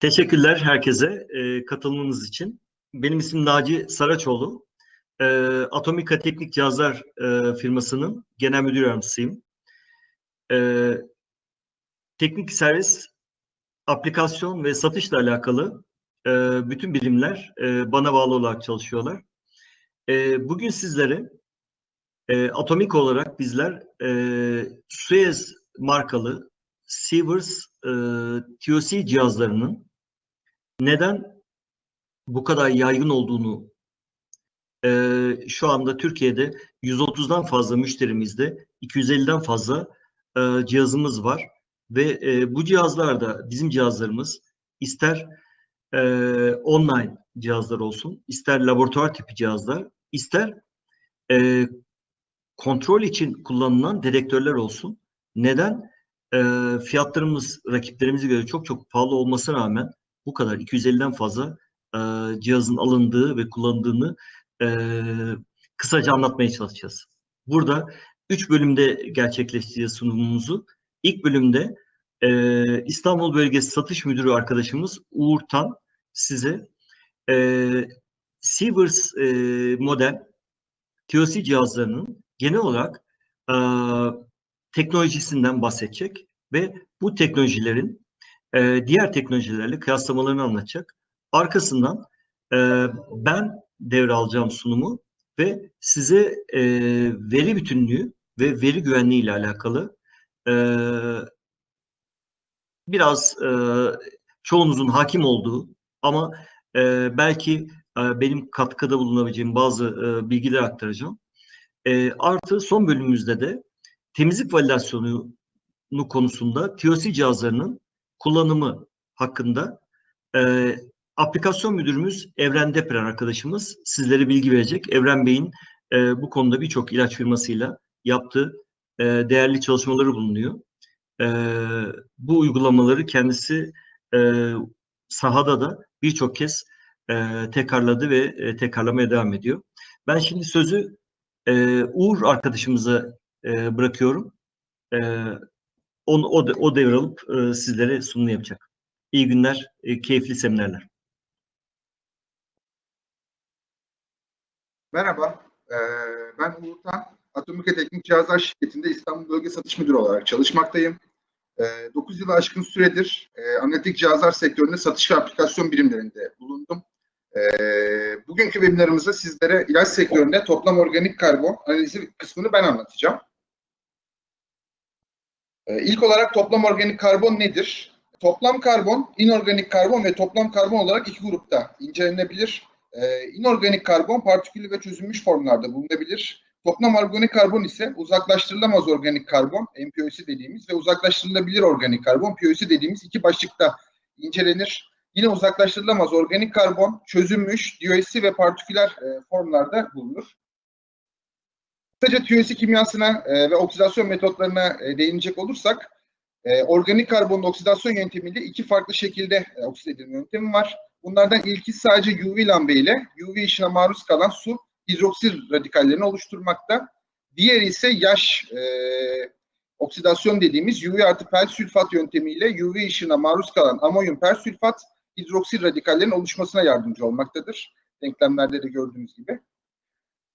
Teşekkürler herkese e, katılımınız için. Benim ismim Naci Saraçoğlu. E, Atomika Teknik Cihazlar e, firmasının genel müdür yardımcısıyım. E, teknik servis, aplikasyon ve satışla alakalı e, bütün birimler e, bana bağlı olarak çalışıyorlar. E, bugün sizlere e, Atomik olarak bizler e, Suez markalı Sievers e, TOC cihazlarının neden bu kadar yaygın olduğunu e, şu anda Türkiye'de 130'dan fazla müşterimizde 250'den fazla e, cihazımız var ve e, bu cihazlarda bizim cihazlarımız ister e, online cihazlar olsun, ister laboratuvar tipi cihazlar, ister e, kontrol için kullanılan dedektörler olsun. Neden? E, fiyatlarımız rakiplerimize göre çok çok pahalı olmasına rağmen bu kadar 250'den fazla e, cihazın alındığı ve kullanıldığını e, kısaca anlatmaya çalışacağız. Burada üç bölümde gerçekleştireceğiz sunumumuzu. İlk bölümde e, İstanbul Bölgesi Satış Müdürü arkadaşımız Uğur Tan size e, Sievers e, model TOC cihazlarının genel olarak e, teknolojisinden bahsedecek ve bu teknolojilerin e, diğer teknolojilerle kıyaslamalarını anlatacak. Arkasından e, ben devralacağım sunumu ve size e, veri bütünlüğü ve veri güvenliği ile alakalı e, biraz e, çoğunuzun hakim olduğu ama e, belki e, benim katkıda bulunabileceğim bazı e, bilgiler aktaracağım. E, artı son bölümümüzde de temizlik validasyonu konusunda TOC cihazlarının kullanımı hakkında e, aplikasyon müdürümüz Evren Deprem arkadaşımız sizlere bilgi verecek. Evren Bey'in e, bu konuda birçok ilaç firmasıyla yaptığı e, değerli çalışmaları bulunuyor. E, bu uygulamaları kendisi e, sahada da birçok kez e, tekrarladı ve e, tekrarlamaya devam ediyor. Ben şimdi sözü e, Uğur arkadaşımıza e, bırakıyorum. E, onu, o, o devralıp e, sizlere sunum yapacak. İyi günler, e, keyifli seminerler. Merhaba, e, ben Uğurtan. Atomika Teknik Cihazlar Şirketi'nde İstanbul Bölge Satış Müdürü olarak çalışmaktayım. E, 9 yılı aşkın süredir e, analitik cihazlar sektöründe satış ve aplikasyon birimlerinde bulundum. E, bugünkü webinarımızda sizlere ilaç sektöründe toplam organik karbon analizi kısmını ben anlatacağım. E, ilk olarak toplam organik karbon nedir? Toplam karbon, inorganik karbon ve toplam karbon olarak iki grupta incelenebilir. E, inorganik karbon partiküllü ve çözülmüş formlarda bulunabilir. Toplam organik karbon ise uzaklaştırılamaz organik karbon, MPOC dediğimiz ve uzaklaştırılabilir organik karbon, POC dediğimiz iki başlıkta incelenir. Yine uzaklaştırılamaz organik karbon, çözülmüş, DOC ve partiküler e, formlarda bulunur. Kısaca TUS'i kimyasına e, ve oksidasyon metotlarına e, değinecek olursak, e, organik karbonun oksidasyon yöntemiyle iki farklı şekilde e, oksit edilme yöntemi var. Bunlardan ilki sadece UV lambe ile UV ışına maruz kalan su hidroksil radikallerini oluşturmakta. Diğeri ise yaş e, oksidasyon dediğimiz UV artı persülfat yöntemiyle UV ışına maruz kalan amonyum persülfat hidroksil radikallerin oluşmasına yardımcı olmaktadır. Denklemlerde de gördüğünüz gibi.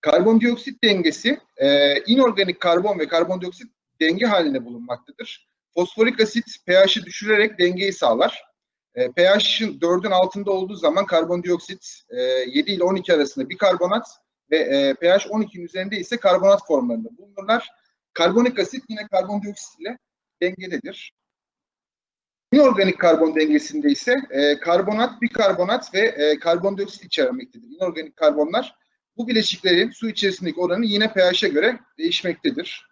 Karbondioksit dengesi e, inorganik karbon ve karbondioksit denge halinde bulunmaktadır. Fosforik asit pH'i düşürerek dengeyi sağlar. E, pH'in 4'ün altında olduğu zaman karbondioksit e, 7 ile 12 arasında bir karbonat ve e, pH 12'nin üzerinde ise karbonat formlarında bulunurlar. Karbonik asit yine karbondioksit ile dengededir. İnorganik karbon dengesinde ise e, karbonat, bikarbonat ve e, karbondioksit içermektedir. İnorganik karbonlar bu bileşiklerin su içerisindeki oranı yine pH'e göre değişmektedir.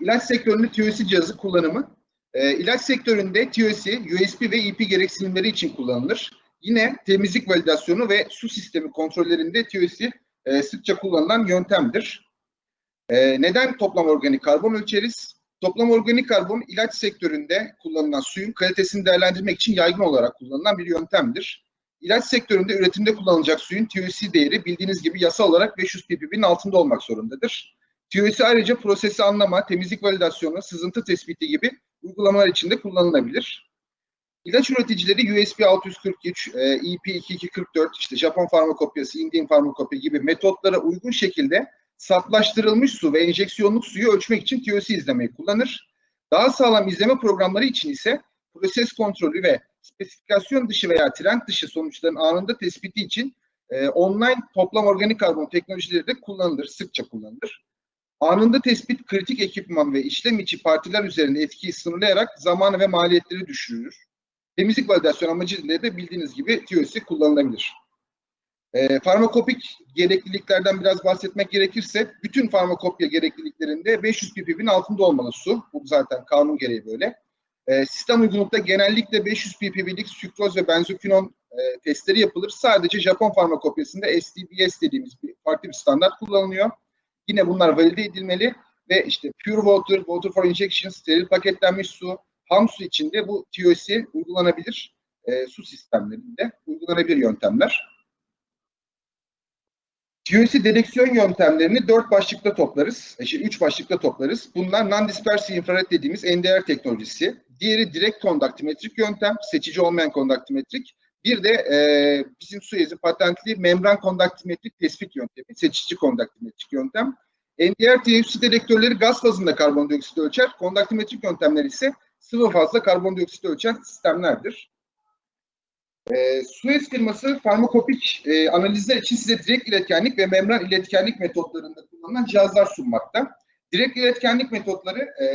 İlaç sektöründe TOC cihazı kullanımı. E, ilaç sektöründe TOC, USB ve EP gereksinimleri için kullanılır. Yine temizlik validasyonu ve su sistemi kontrollerinde TOC e, sıkça kullanılan yöntemdir. E, neden toplam organik karbon ölçeriz? Toplam organik karbon ilaç sektöründe kullanılan suyun kalitesini değerlendirmek için yaygın olarak kullanılan bir yöntemdir. İlaç sektöründe üretimde kullanılacak suyun TOC değeri bildiğiniz gibi yasal olarak 500 ppb'nin altında olmak zorundadır. TOC ayrıca prosesi anlama, temizlik validasyonu, sızıntı tespiti gibi uygulamalar için de kullanılabilir. İlaç üreticileri USB 643, e, EP 2244, işte Japon farmakopyası, Indian farmakopya gibi metotlara uygun şekilde saflaştırılmış su ve enjeksiyonluk suyu ölçmek için TOC izlemeyi kullanır. Daha sağlam izleme programları için ise proses kontrolü ve spesifikasyon dışı veya trend dışı sonuçların anında tespiti için e, online toplam organik karbon teknolojileri de kullanılır, sıkça kullanılır. Anında tespit kritik ekipman ve işlem içi partiler üzerinde etkiyi sınırlayarak zamanı ve maliyetleri düşürür. Temizlik validasyon amacıyla da bildiğiniz gibi TOC kullanılabilir. E, farmakopik gerekliliklerden biraz bahsetmek gerekirse bütün farmakopya gerekliliklerinde 500 ppb'nin altında olmalı su. Bu zaten kanun gereği böyle. E, sistem uygunlukta genellikle 500 ppb'lik sükroz ve benzokinon e, testleri yapılır. Sadece Japon farmakopyasında STBS dediğimiz bir farklı bir standart kullanılıyor. Yine bunlar valide edilmeli ve işte pure water, water for injection, steril paketlenmiş su, ham su içinde bu TOC uygulanabilir e, su sistemlerinde uygulanabilir yöntemler. TOC dedeksiyon yöntemlerini dört başlıkta toplarız. E, şey, üç başlıkta toplarız. Bunlar non-dispersive infrared dediğimiz NDR teknolojisi. Diğeri direkt kondaktimetrik yöntem, seçici olmayan kondaktimetrik. Bir de e, bizim Suez'in patentli membran kondaktimetrik tespit yöntemi, seçici kondaktimetrik yöntem. NDR TFC dedektörleri gaz fazında karbondioksit ölçer. Kondaktimetrik yöntemler ise sıvı fazla karbondioksit ölçen sistemlerdir. E, Suez firması farmakopik e, analizler için size direkt iletkenlik ve membran iletkenlik metotlarında kullanılan cihazlar sunmakta. Direkt iletkenlik metotları e,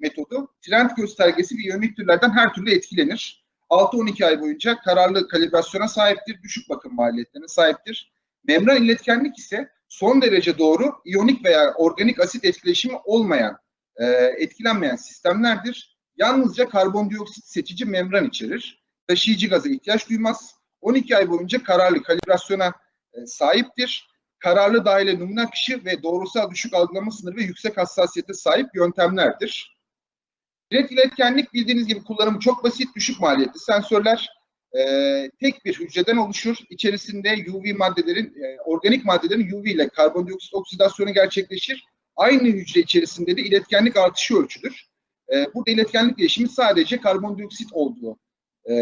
metodu trend göstergesi ve iyonik türlerden her türlü etkilenir. 6-12 ay boyunca kararlı kalibrasyona sahiptir, düşük bakım maliyetlerine sahiptir. Membran iletkenlik ise son derece doğru iyonik veya organik asit etkileşimi olmayan, e, etkilenmeyen sistemlerdir. Yalnızca karbondioksit seçici membran içerir. Taşıyıcı gaza ihtiyaç duymaz. 12 ay boyunca kararlı kalibrasyona e, sahiptir. Kararlı dahile numune akışı ve doğrusal düşük algılama sınırı ve yüksek hassasiyete sahip yöntemlerdir. Direkt iletkenlik bildiğiniz gibi kullanımı çok basit, düşük maliyetli sensörler. E, tek bir hücreden oluşur. İçerisinde UV maddelerin, e, organik maddelerin UV ile karbondioksit oksidasyonu gerçekleşir. Aynı hücre içerisinde de iletkenlik artışı ölçülür. E, burada iletkenlik değişimi sadece karbondioksit olduğu e,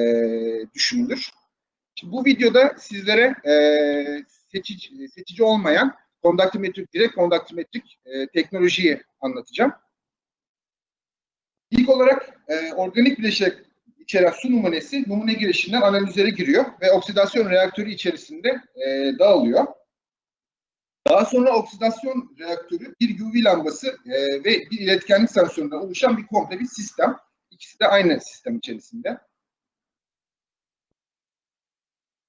düşünülür. Şimdi bu videoda sizlere e, seçici, seçici olmayan kondaktimetrik, direkt kondaktimetrik e, teknolojiyi anlatacağım. İlk olarak e, organik bileşik içeren su numunesi numune girişinden analizlere giriyor ve oksidasyon reaktörü içerisinde e, dağılıyor. Daha sonra oksidasyon reaktörü bir UV lambası e, ve bir iletkenlik sensöründen oluşan bir komple bir sistem. İkisi de aynı sistem içerisinde.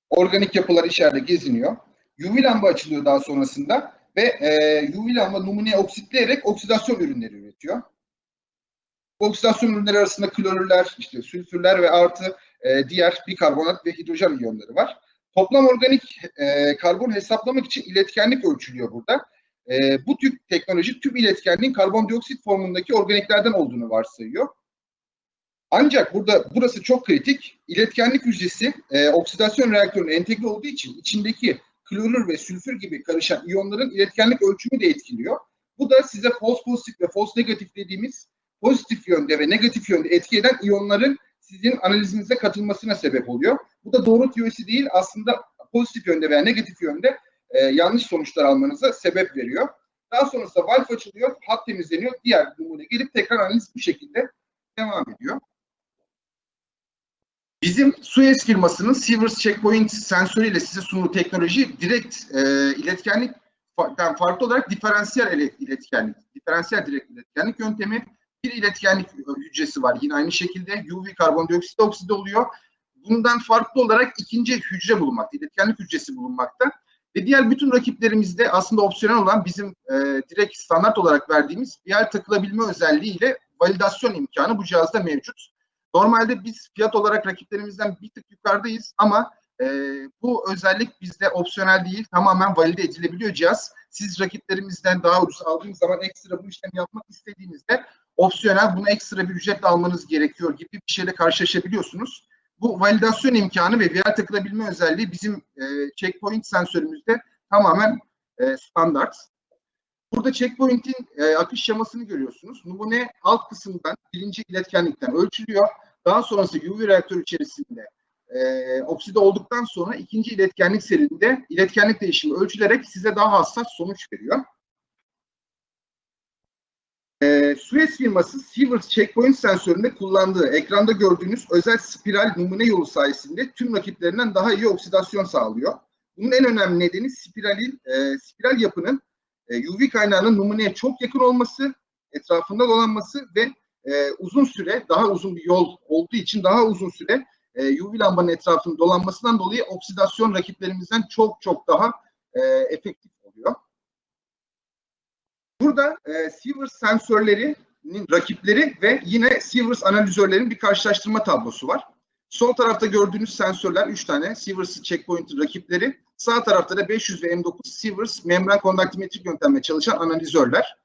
Organik yapılar içeride geziniyor. UV lamba açılıyor daha sonrasında ve e, UV lamba numuneye oksitleyerek oksidasyon ürünleri üretiyor. Oksidasyon ürünleri arasında klorürler, işte sülfürler ve artı e, diğer bikarbonat ve hidrojen iyonları var. Toplam organik e, karbon hesaplamak için iletkenlik ölçülüyor burada. E, bu tip teknoloji tüm iletkenliğin karbondioksit formundaki organiklerden olduğunu varsayıyor. Ancak burada burası çok kritik. İletkenlik hücresi e, oksidasyon reaktörüne entegre olduğu için içindeki klorür ve sülfür gibi karışan iyonların iletkenlik ölçümü de etkiliyor. Bu da size false pozitif ve false negatif dediğimiz pozitif yönde ve negatif yönde etki eden iyonların sizin analizinize katılmasına sebep oluyor. Bu da doğru teorisi değil aslında pozitif yönde veya negatif yönde e, yanlış sonuçlar almanıza sebep veriyor. Daha sonrasında valf açılıyor, hat temizleniyor, diğer numune gelip tekrar analiz bu şekilde devam ediyor. Bizim Suez firmasının Sivers Checkpoint sensörüyle size sunduğu teknoloji direkt e, iletkenlikten farklı olarak diferansiyel iletkenlik, diferansiyel direkt iletkenlik yöntemi bir iletkenlik hücresi var. Yine aynı şekilde UV karbondioksit oksidi oluyor. Bundan farklı olarak ikinci hücre bulunmakta, iletkenlik hücresi bulunmakta. Ve diğer bütün rakiplerimizde aslında opsiyonel olan bizim e, direkt standart olarak verdiğimiz yer takılabilme özelliğiyle validasyon imkanı bu cihazda mevcut. Normalde biz fiyat olarak rakiplerimizden bir tık yukarıdayız ama e, bu özellik bizde opsiyonel değil, tamamen valide edilebiliyor cihaz. Siz rakiplerimizden daha ucuz aldığınız zaman ekstra bu işlemi yapmak istediğinizde opsiyonel bunu ekstra bir ücretle almanız gerekiyor gibi bir şeyle karşılaşabiliyorsunuz. Bu validasyon imkanı ve VR takılabilme özelliği bizim e, checkpoint sensörümüzde tamamen e, standart. Burada checkpoint'in e, akış şemasını görüyorsunuz. Numune alt kısımdan birinci iletkenlikten ölçülüyor. Daha sonrası UV reaktör içerisinde e, okside olduktan sonra ikinci iletkenlik serinde iletkenlik değişimi ölçülerek size daha hassas sonuç veriyor. E, Suez firması Sieverts Checkpoint sensöründe kullandığı ekranda gördüğünüz özel spiral numune yolu sayesinde tüm rakiplerinden daha iyi oksidasyon sağlıyor. Bunun en önemli nedeni spiralin, e, spiral yapının e, UV kaynağının numuneye çok yakın olması, etrafında dolanması ve e, uzun süre, daha uzun bir yol olduğu için daha uzun süre e, UV lambanın etrafında dolanmasından dolayı oksidasyon rakiplerimizden çok çok daha e, efektif oluyor. Burada e, Sieverts sensörlerinin rakipleri ve yine Sieverts analizörlerin bir karşılaştırma tablosu var. Sol tarafta gördüğünüz sensörler 3 tane Sieverts checkpoint rakipleri. Sağ tarafta da 500 ve M9 Sieverts membran kondaktimetrik yöntemle çalışan analizörler.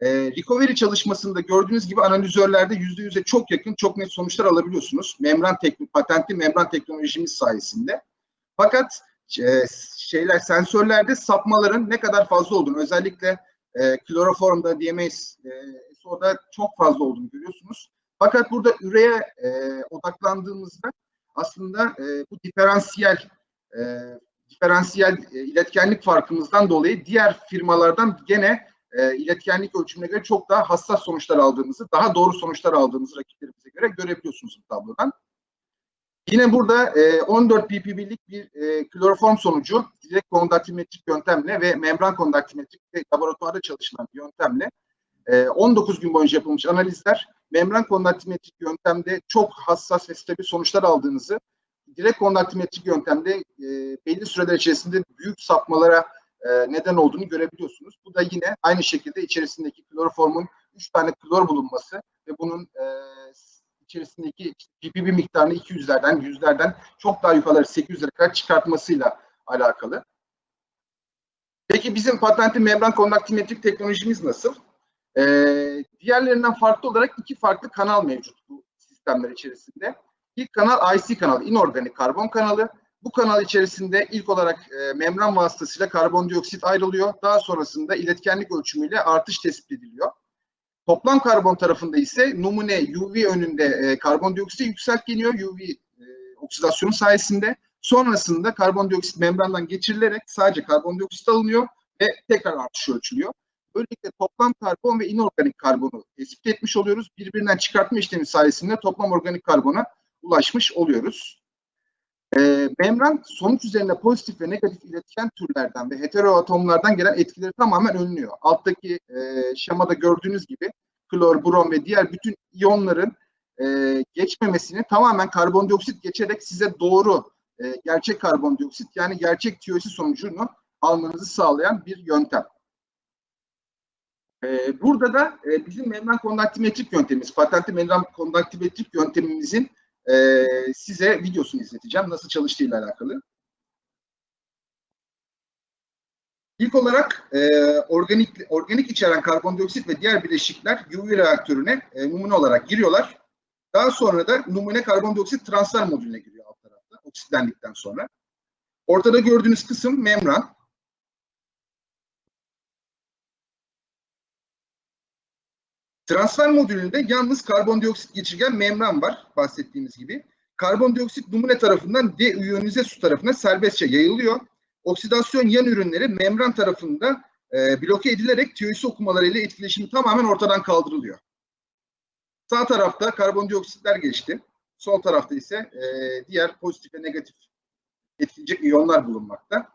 E, recovery çalışmasında gördüğünüz gibi analizörlerde %100'e çok yakın, çok net sonuçlar alabiliyorsunuz. Membran teknik, patentli membran teknolojimiz sayesinde. Fakat e, şeyler sensörlerde sapmaların ne kadar fazla olduğunu, özellikle e, kloroformda, DMS, e, SO'da çok fazla olduğunu görüyorsunuz. Fakat burada üreye e, odaklandığımızda aslında e, bu diferansiyel e, diferansiyel e, iletkenlik farkımızdan dolayı diğer firmalardan gene e, iletkenlik ölçümüne göre çok daha hassas sonuçlar aldığımızı, daha doğru sonuçlar aldığımızı rakiplerimize göre görebiliyorsunuz bu tablodan. Yine burada e, 14 ppb'lik bir e, kloroform sonucu direkt kondaktimetrik yöntemle ve membran kondaktimetrik ve laboratuvarda çalışılan bir yöntemle e, 19 gün boyunca yapılmış analizler membran kondaktimetrik yöntemde çok hassas ve stabil sonuçlar aldığınızı, direkt kondaktimetrik yöntemde e, belli süreler içerisinde büyük sapmalara e, neden olduğunu görebiliyorsunuz. Bu da yine aynı şekilde içerisindeki kloroformun 3 tane klor bulunması ve bunun e, içerisindeki ppb miktarını 200'lerden, 100'lerden çok daha yukarı 800'lere kadar çıkartmasıyla alakalı. Peki bizim patentli membran kondaktimetrik teknolojimiz nasıl? Ee, diğerlerinden farklı olarak iki farklı kanal mevcut bu sistemler içerisinde. İlk kanal IC kanalı, inorganik karbon kanalı. Bu kanal içerisinde ilk olarak e, membran vasıtasıyla karbondioksit ayrılıyor. Daha sonrasında iletkenlik ölçümüyle artış tespit ediliyor. Toplam karbon tarafında ise numune UV önünde e, karbondioksit yükseltgeniyor UV e, oksidasyonu sayesinde. Sonrasında karbondioksit membrandan geçirilerek sadece karbondioksit alınıyor ve tekrar artış ölçülüyor. Böylelikle toplam karbon ve inorganik karbonu tespit etmiş oluyoruz. Birbirinden çıkartma işlemi sayesinde toplam organik karbona ulaşmış oluyoruz. E, membran sonuç üzerinde pozitif ve negatif iletken türlerden ve heteroatomlardan gelen etkileri tamamen önlüyor. Alttaki e, şemada gördüğünüz gibi klor, brom ve diğer bütün iyonların e, geçmemesini tamamen karbondioksit geçerek size doğru e, gerçek karbondioksit yani gerçek TOC sonucunu almanızı sağlayan bir yöntem. E, burada da e, bizim membran kondaktimetrik yöntemimiz, patentli membran kondaktimetrik yöntemimizin e, size videosunu izleteceğim. Nasıl çalıştığıyla alakalı. İlk olarak e, organik organik içeren karbondioksit ve diğer bileşikler UV reaktörüne e, numune olarak giriyorlar. Daha sonra da numune karbondioksit transfer modülüne giriyor alt tarafta oksitlendikten sonra. Ortada gördüğünüz kısım membran. Transfer modülünde yalnız karbondioksit geçirgen membran var bahsettiğimiz gibi. Karbondioksit numune tarafından deiyonize su tarafına serbestçe yayılıyor. Oksidasyon yan ürünleri membran tarafında e, bloke edilerek TOC okumalarıyla etkileşimi tamamen ortadan kaldırılıyor. Sağ tarafta karbondioksitler geçti. Sol tarafta ise e, diğer pozitif ve negatif etkileyecek iyonlar bulunmakta.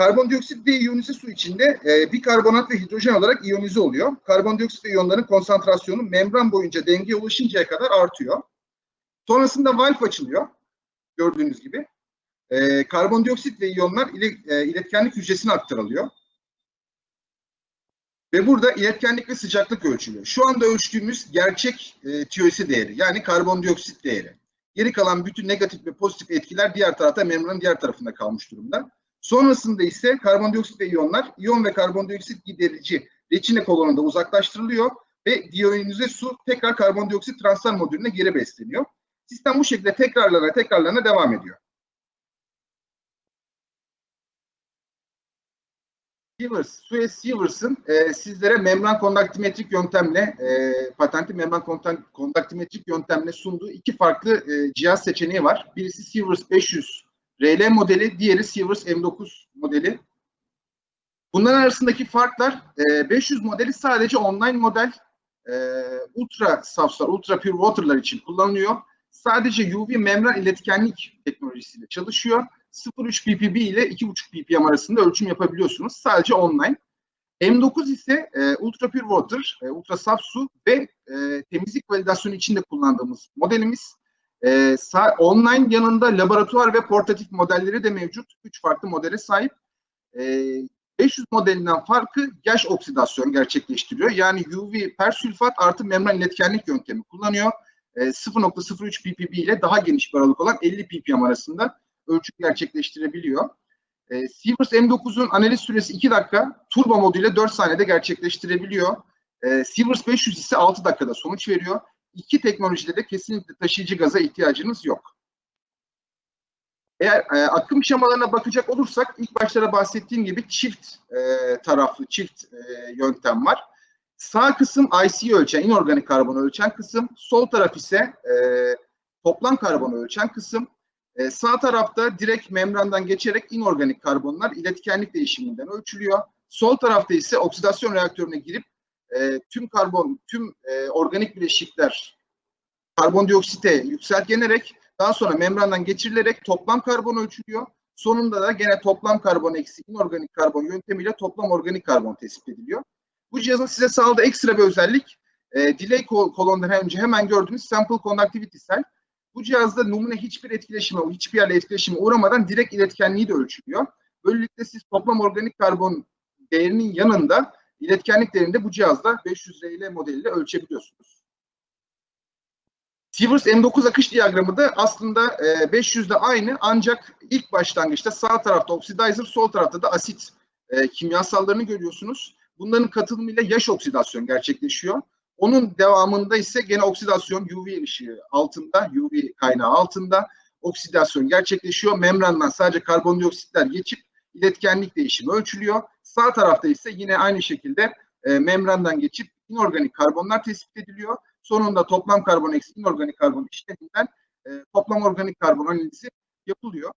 Karbondioksit deiyonize su içinde e, bikarbonat ve hidrojen olarak iyonize oluyor. Karbondioksit ve iyonların konsantrasyonu membran boyunca dengeye ulaşıncaya kadar artıyor. Sonrasında valf açılıyor. Gördüğünüz gibi. E, karbondioksit ve iyonlar ile, e, iletkenlik hücresine aktarılıyor. Ve burada iletkenlik ve sıcaklık ölçülüyor. Şu anda ölçtüğümüz gerçek e, TOC değeri yani karbondioksit değeri. Geri kalan bütün negatif ve pozitif etkiler diğer tarafta membranın diğer tarafında kalmış durumda. Sonrasında ise karbondioksit ve iyonlar, iyon ve karbondioksit giderici reçine kolonunda uzaklaştırılıyor ve diyonize su tekrar karbondioksit transfer modülüne geri besleniyor. Sistem bu şekilde tekrarlarına tekrarlarına devam ediyor. Sievers, Suez Sievers'ın e, sizlere membran kondaktimetrik yöntemle, e, patentli membran kondaktimetrik yöntemle sunduğu iki farklı e, cihaz seçeneği var. Birisi Sievers 500 RL modeli, diğeri Sievers M9 modeli. Bunların arasındaki farklar e, 500 modeli sadece online model, e, ultra safslar, ultra pure water'lar için kullanılıyor. Sadece UV membran iletkenlik teknolojisiyle çalışıyor. 0.3 ppb ile 2.5 ppm arasında ölçüm yapabiliyorsunuz. Sadece online. M9 ise e, ultra pure water, e, ultra saf su ve e, temizlik validasyonu için de kullandığımız modelimiz. E, online yanında laboratuvar ve portatif modelleri de mevcut. Üç farklı modele sahip. E, 500 modelinden farkı yaş oksidasyon gerçekleştiriyor. Yani UV persülfat artı membran iletkenlik yöntemi kullanıyor. E, 0.03 ppb ile daha geniş bir aralık olan 50 ppm arasında ölçüm gerçekleştirebiliyor. E, Sievers M9'un analiz süresi 2 dakika, turbo moduyla 4 saniyede gerçekleştirebiliyor. E, Sievers 500 ise 6 dakikada sonuç veriyor. İki teknolojide de kesinlikle taşıyıcı gaza ihtiyacınız yok. Eğer e, akım şemalarına bakacak olursak ilk başlara bahsettiğim gibi çift e, taraflı, çift e, yöntem var. Sağ kısım IC ölçen, inorganik karbonu ölçen kısım. Sol taraf ise e, toplam karbonu ölçen kısım. E, sağ tarafta direkt membrandan geçerek inorganik karbonlar iletkenlik değişiminden ölçülüyor. Sol tarafta ise oksidasyon reaktörüne girip e, tüm karbon, tüm e, organik bileşikler karbondioksite yükseltgenerek daha sonra membrandan geçirilerek toplam karbon ölçülüyor. Sonunda da gene toplam karbon eksi inorganik karbon yöntemiyle toplam organik karbon tespit ediliyor. Bu cihazın size sağladığı ekstra bir özellik e, delay kol- kolondan önce hemen gördüğünüz sample conductivity cell. Bu cihazda numune hiçbir etkileşime, hiçbir yerle etkileşime uğramadan direkt iletkenliği de ölçülüyor. Böylelikle siz toplam organik karbon değerinin yanında iletkenlik değerini de bu cihazda 500 RL modeliyle ölçebiliyorsunuz. Sievers M9 akış diyagramı da aslında e, 500'de aynı ancak ilk başlangıçta sağ tarafta oxidizer, sol tarafta da asit e, kimyasallarını görüyorsunuz. Bunların katılımıyla yaş oksidasyon gerçekleşiyor. Onun devamında ise gene oksidasyon UV ışığı altında, UV kaynağı altında oksidasyon gerçekleşiyor. Membrandan sadece karbondioksitler geçip iletkenlik değişimi ölçülüyor. Sağ tarafta ise yine aynı şekilde e, membrandan geçip inorganik karbonlar tespit ediliyor. Sonunda toplam karbon eksi inorganik karbon işleminden e, toplam organik karbon analizi yapılıyor.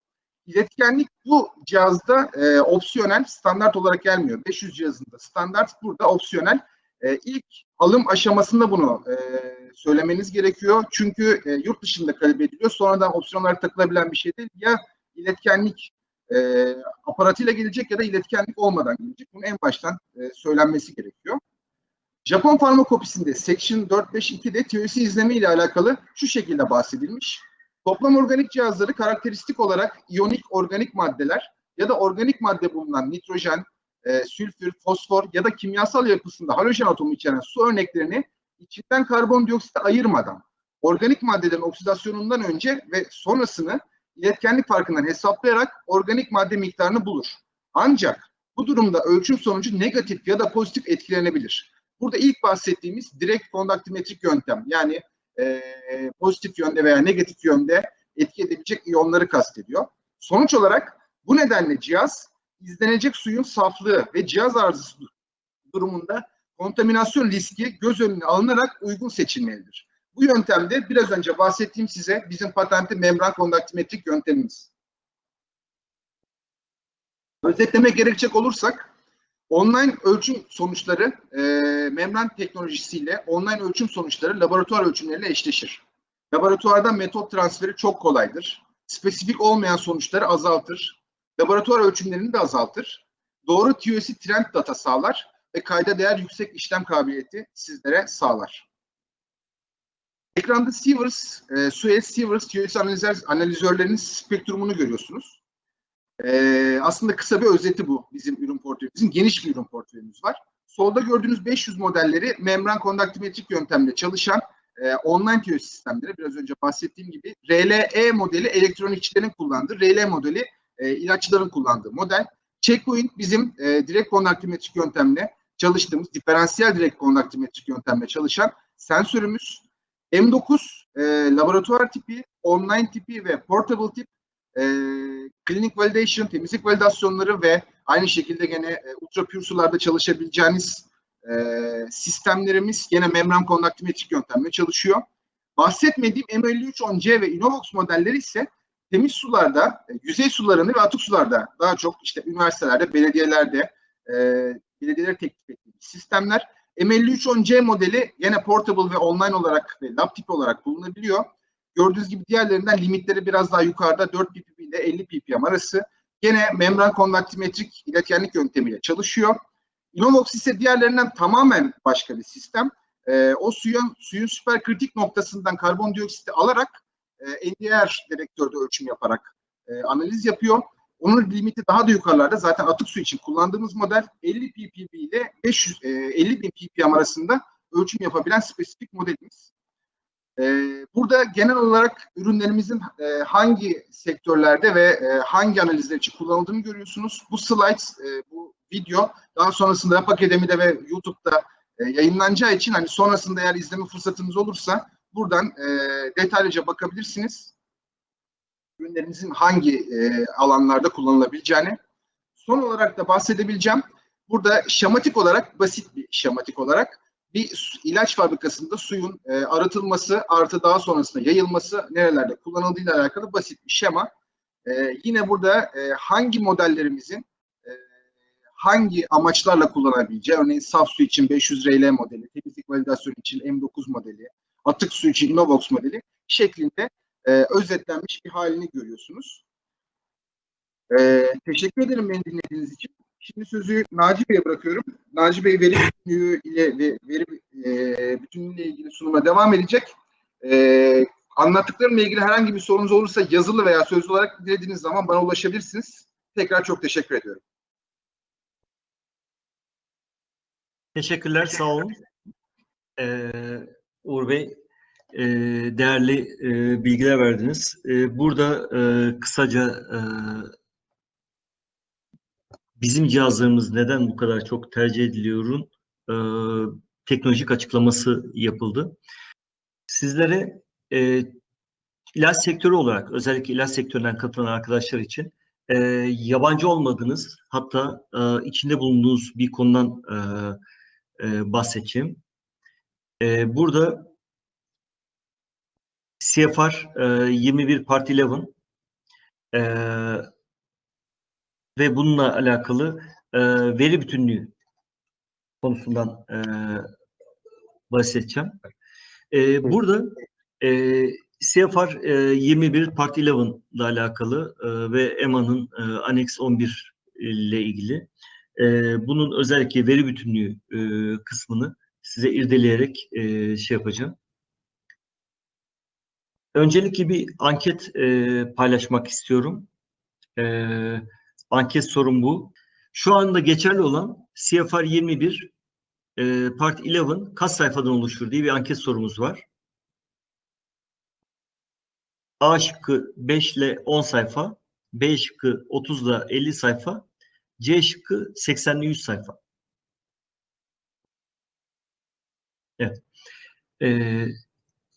İletkenlik bu cihazda e, opsiyonel, standart olarak gelmiyor. 500 cihazında standart, burada opsiyonel. E, ilk alım aşamasında bunu e, söylemeniz gerekiyor. Çünkü e, yurt dışında kalibre ediliyor. Sonradan opsiyon olarak takılabilen bir şey değil. Ya iletkenlik e, aparatıyla gelecek ya da iletkenlik olmadan gelecek. Bunun en baştan e, söylenmesi gerekiyor. Japon farmakopisinde Section 452'de TOC izleme ile alakalı şu şekilde bahsedilmiş. Toplam organik cihazları karakteristik olarak iyonik organik maddeler ya da organik madde bulunan nitrojen, e, sülfür, fosfor ya da kimyasal yapısında halojen atomu içeren su örneklerini içinden karbondioksit ayırmadan organik maddelerin oksidasyonundan önce ve sonrasını iletkenlik farkından hesaplayarak organik madde miktarını bulur. Ancak bu durumda ölçüm sonucu negatif ya da pozitif etkilenebilir. Burada ilk bahsettiğimiz direkt kondaktimetrik yöntem yani e, pozitif yönde veya negatif yönde etki edebilecek iyonları kastediyor. Sonuç olarak bu nedenle cihaz izlenecek suyun saflığı ve cihaz arızası durumunda kontaminasyon riski göz önüne alınarak uygun seçilmelidir. Bu yöntemde biraz önce bahsettiğim size bizim patentli membran kondaktimetrik yöntemimiz. Özetlemek gerekecek olursak online ölçüm sonuçları e, membran teknolojisiyle online ölçüm sonuçları laboratuvar ölçümleriyle eşleşir. Laboratuvarda metot transferi çok kolaydır. Spesifik olmayan sonuçları azaltır. Laboratuvar ölçümlerini de azaltır. Doğru TOC trend data sağlar ve kayda değer yüksek işlem kabiliyeti sizlere sağlar. Ekranda Sievers, e, Suez Sievers TOC analizör, analizörlerinin spektrumunu görüyorsunuz. E, aslında kısa bir özeti bu bizim ürün portföyümüzün. Geniş bir ürün portföyümüz var. Solda gördüğünüz 500 modelleri membran kondaktimetrik yöntemle çalışan e, online TOC sistemleri. Biraz önce bahsettiğim gibi RLE modeli elektronikçilerin kullandığı, RL modeli e, ilaççıların kullandığı model. Checkpoint bizim e, direkt kondaktimetrik yöntemle çalıştığımız, diferansiyel direkt kondaktimetrik yöntemle çalışan sensörümüz. M9 e, laboratuvar tipi, online tipi ve portable tip e, klinik validation, temizlik validasyonları ve Aynı şekilde gene e, ultra pure sularda çalışabileceğiniz e, sistemlerimiz gene membran kondaktimetrik yöntemle çalışıyor. Bahsetmediğim M5310C ve Innovox modelleri ise temiz sularda, e, yüzey sularında ve atık sularda daha çok işte üniversitelerde, belediyelerde, e, belediyeler teklif ettiğimiz sistemler. M5310C modeli yine portable ve online olarak ve lab olarak bulunabiliyor. Gördüğünüz gibi diğerlerinden limitleri biraz daha yukarıda 4 ppm ile 50 ppm arası. Gene membran kondaktimetrik iletkenlik yöntemiyle çalışıyor. Innovox ise diğerlerinden tamamen başka bir sistem. Ee, o suyun suyun süper kritik noktasından karbondioksiti alarak e, NDR dedektörde ölçüm yaparak e, analiz yapıyor. Onun limiti daha da yukarılarda. Zaten atık su için kullandığımız model 50 ppb ile 500 e, 50 bin ppm arasında ölçüm yapabilen spesifik modelimiz. E, burada genel olarak ürünlerimizin e, hangi sektörlerde ve e, hangi analizler için kullanıldığını görüyorsunuz. Bu slides, e, bu video daha sonrasında Rap Akademi'de ve YouTube'da e, yayınlanacağı için hani sonrasında eğer izleme fırsatınız olursa buradan e, detaylıca bakabilirsiniz. Ürünlerimizin hangi e, alanlarda kullanılabileceğini. Son olarak da bahsedebileceğim. Burada şematik olarak, basit bir şematik olarak bir ilaç fabrikasında suyun e, arıtılması artı daha sonrasında yayılması nerelerde kullanıldığıyla alakalı basit bir şema. E, yine burada e, hangi modellerimizin e, hangi amaçlarla kullanabileceği, örneğin saf su için 500 RL modeli, temizlik validasyon için M9 modeli, atık su için Innovox modeli şeklinde e, özetlenmiş bir halini görüyorsunuz. E, teşekkür ederim beni dinlediğiniz için. Şimdi sözü Naci Bey'e bırakıyorum. Naci Bey veri bütünlüğü ile ve veri e, bütünlüğüyle ilgili sunuma devam edecek. E, anlattıklarımla ilgili herhangi bir sorunuz olursa yazılı veya sözlü olarak dilediğiniz zaman bana ulaşabilirsiniz. Tekrar çok teşekkür ediyorum. Teşekkürler, sağ olun. Ee, Uğur Bey, e, değerli e, bilgiler verdiniz. E, burada e, kısaca e, bizim cihazlarımız neden bu kadar çok tercih ediliyorun teknolojik açıklaması yapıldı. Sizlere ilaç sektörü olarak, özellikle ilaç sektöründen katılan arkadaşlar için yabancı olmadığınız, hatta içinde bulunduğunuz bir konudan bahsedeceğim. E, burada CFR e, 21 Part 11 e, ve bununla alakalı e, veri bütünlüğü konusundan e, bahsedeceğim. E, burada e, CFR e, 21 Part 11 ile alakalı e, ve EMA'nın e, Annex 11 ile ilgili e, bunun özellikle veri bütünlüğü e, kısmını size irdeleyerek e, şey yapacağım. Öncelikle bir anket e, paylaşmak istiyorum. E, anket sorum bu. Şu anda geçerli olan CFR 21 e, Part 11 kaç sayfadan oluşur diye bir anket sorumuz var. A şıkkı 5 ile 10 sayfa, B şıkkı 30 ile 50 sayfa, C şıkkı 80 ile 100 sayfa. Evet. Ee,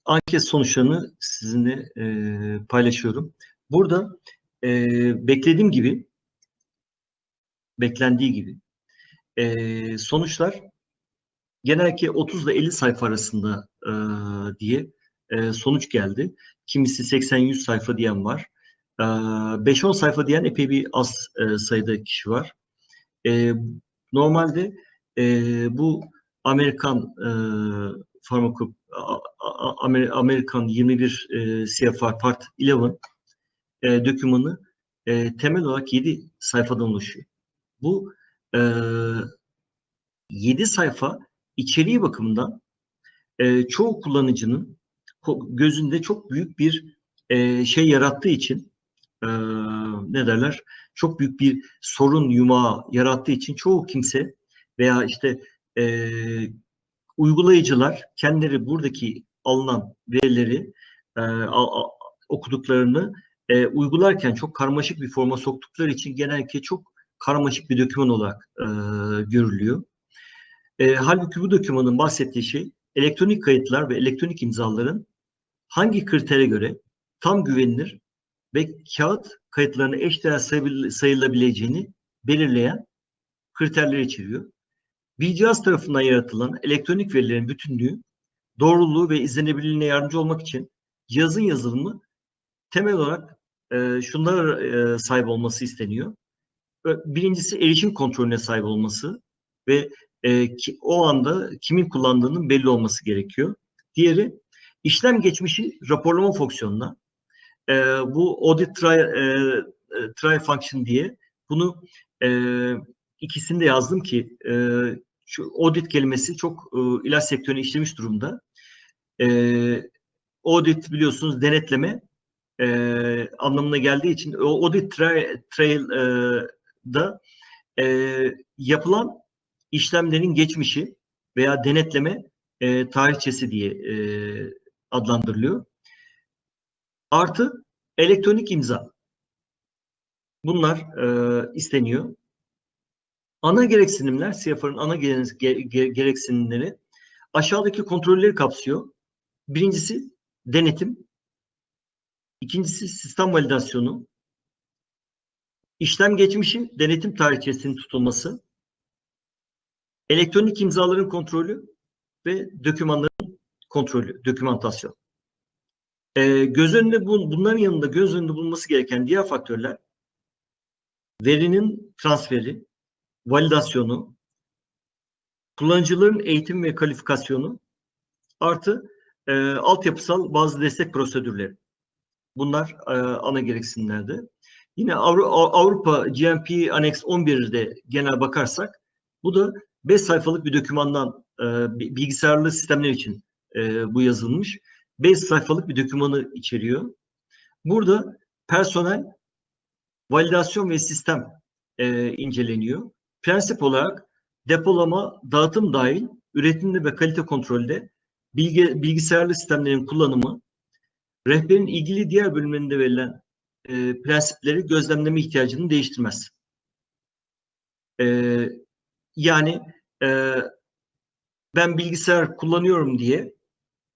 anket sonuçlarını sizinle e, paylaşıyorum. Burada e, beklediğim gibi, beklendiği gibi e, sonuçlar genellikle 30 ile 50 sayfa arasında e, diye e, sonuç geldi. Kimisi 80-100 sayfa diyen var. E, 5-10 sayfa diyen epey bir az e, sayıda kişi var. E, normalde e, bu Amerikan e, Amer- Amerikan 21 e, CFR Part 11 e, dokümanı e, temel olarak 7 sayfadan oluşuyor. Bu e, 7 sayfa içeriği bakımından e, çoğu kullanıcının gözünde çok büyük bir e, şey yarattığı için e, ne derler çok büyük bir sorun yumağı yarattığı için çoğu kimse veya işte e, uygulayıcılar kendileri buradaki alınan verileri e, a- a- okuduklarını e, uygularken çok karmaşık bir forma soktukları için genellikle çok karmaşık bir doküman olarak e, görülüyor. E, halbuki bu dokümanın bahsettiği şey elektronik kayıtlar ve elektronik imzaların hangi kritere göre tam güvenilir ve kağıt kayıtlarına eşdeğer sayılabileceğini belirleyen kriterleri içeriyor. Bir cihaz tarafından yaratılan elektronik verilerin bütünlüğü, doğruluğu ve izlenebilirliğine yardımcı olmak için cihazın yazılımı temel olarak e, şunlara e, sahip olması isteniyor. Birincisi erişim kontrolüne sahip olması ve e, ki, o anda kimin kullandığının belli olması gerekiyor. Diğeri işlem geçmişi raporlama fonksiyonuna. E, bu audit try, e, try function diye bunu e, ikisini de yazdım ki e, şu audit kelimesi çok e, ilaç sektörüne işlemiş durumda. E, audit biliyorsunuz denetleme e, anlamına geldiği için o audit trail, trail e, da e, yapılan işlemlerin geçmişi veya denetleme e, tarihçesi diye e, adlandırılıyor. Artı elektronik imza. Bunlar e, isteniyor. Ana gereksinimler, CFR'ın ana gereksinimleri aşağıdaki kontrolleri kapsıyor. Birincisi denetim. İkincisi sistem validasyonu. İşlem geçmişi, denetim tarihçesinin tutulması. Elektronik imzaların kontrolü ve dokümanların kontrolü, dokümantasyon. Ee, göz önünde bu, bunların yanında göz önünde bulunması gereken diğer faktörler verinin transferi, validasyonu, kullanıcıların eğitim ve kalifikasyonu artı e, altyapısal bazı destek prosedürleri. Bunlar e, ana gereksinimlerde. Yine Avru Avrupa GMP Annex 11'de genel bakarsak bu da 5 sayfalık bir dokümandan e, bilgisayarlı sistemler için e, bu yazılmış. 5 sayfalık bir dokümanı içeriyor. Burada personel, validasyon ve sistem e, inceleniyor. Prensip olarak depolama, dağıtım dahil üretimde ve kalite kontrolde bilgi, bilgisayarlı sistemlerin kullanımı, rehberin ilgili diğer bölümlerinde verilen e, prensipleri gözlemleme ihtiyacını değiştirmez. E, yani e, ben bilgisayar kullanıyorum diye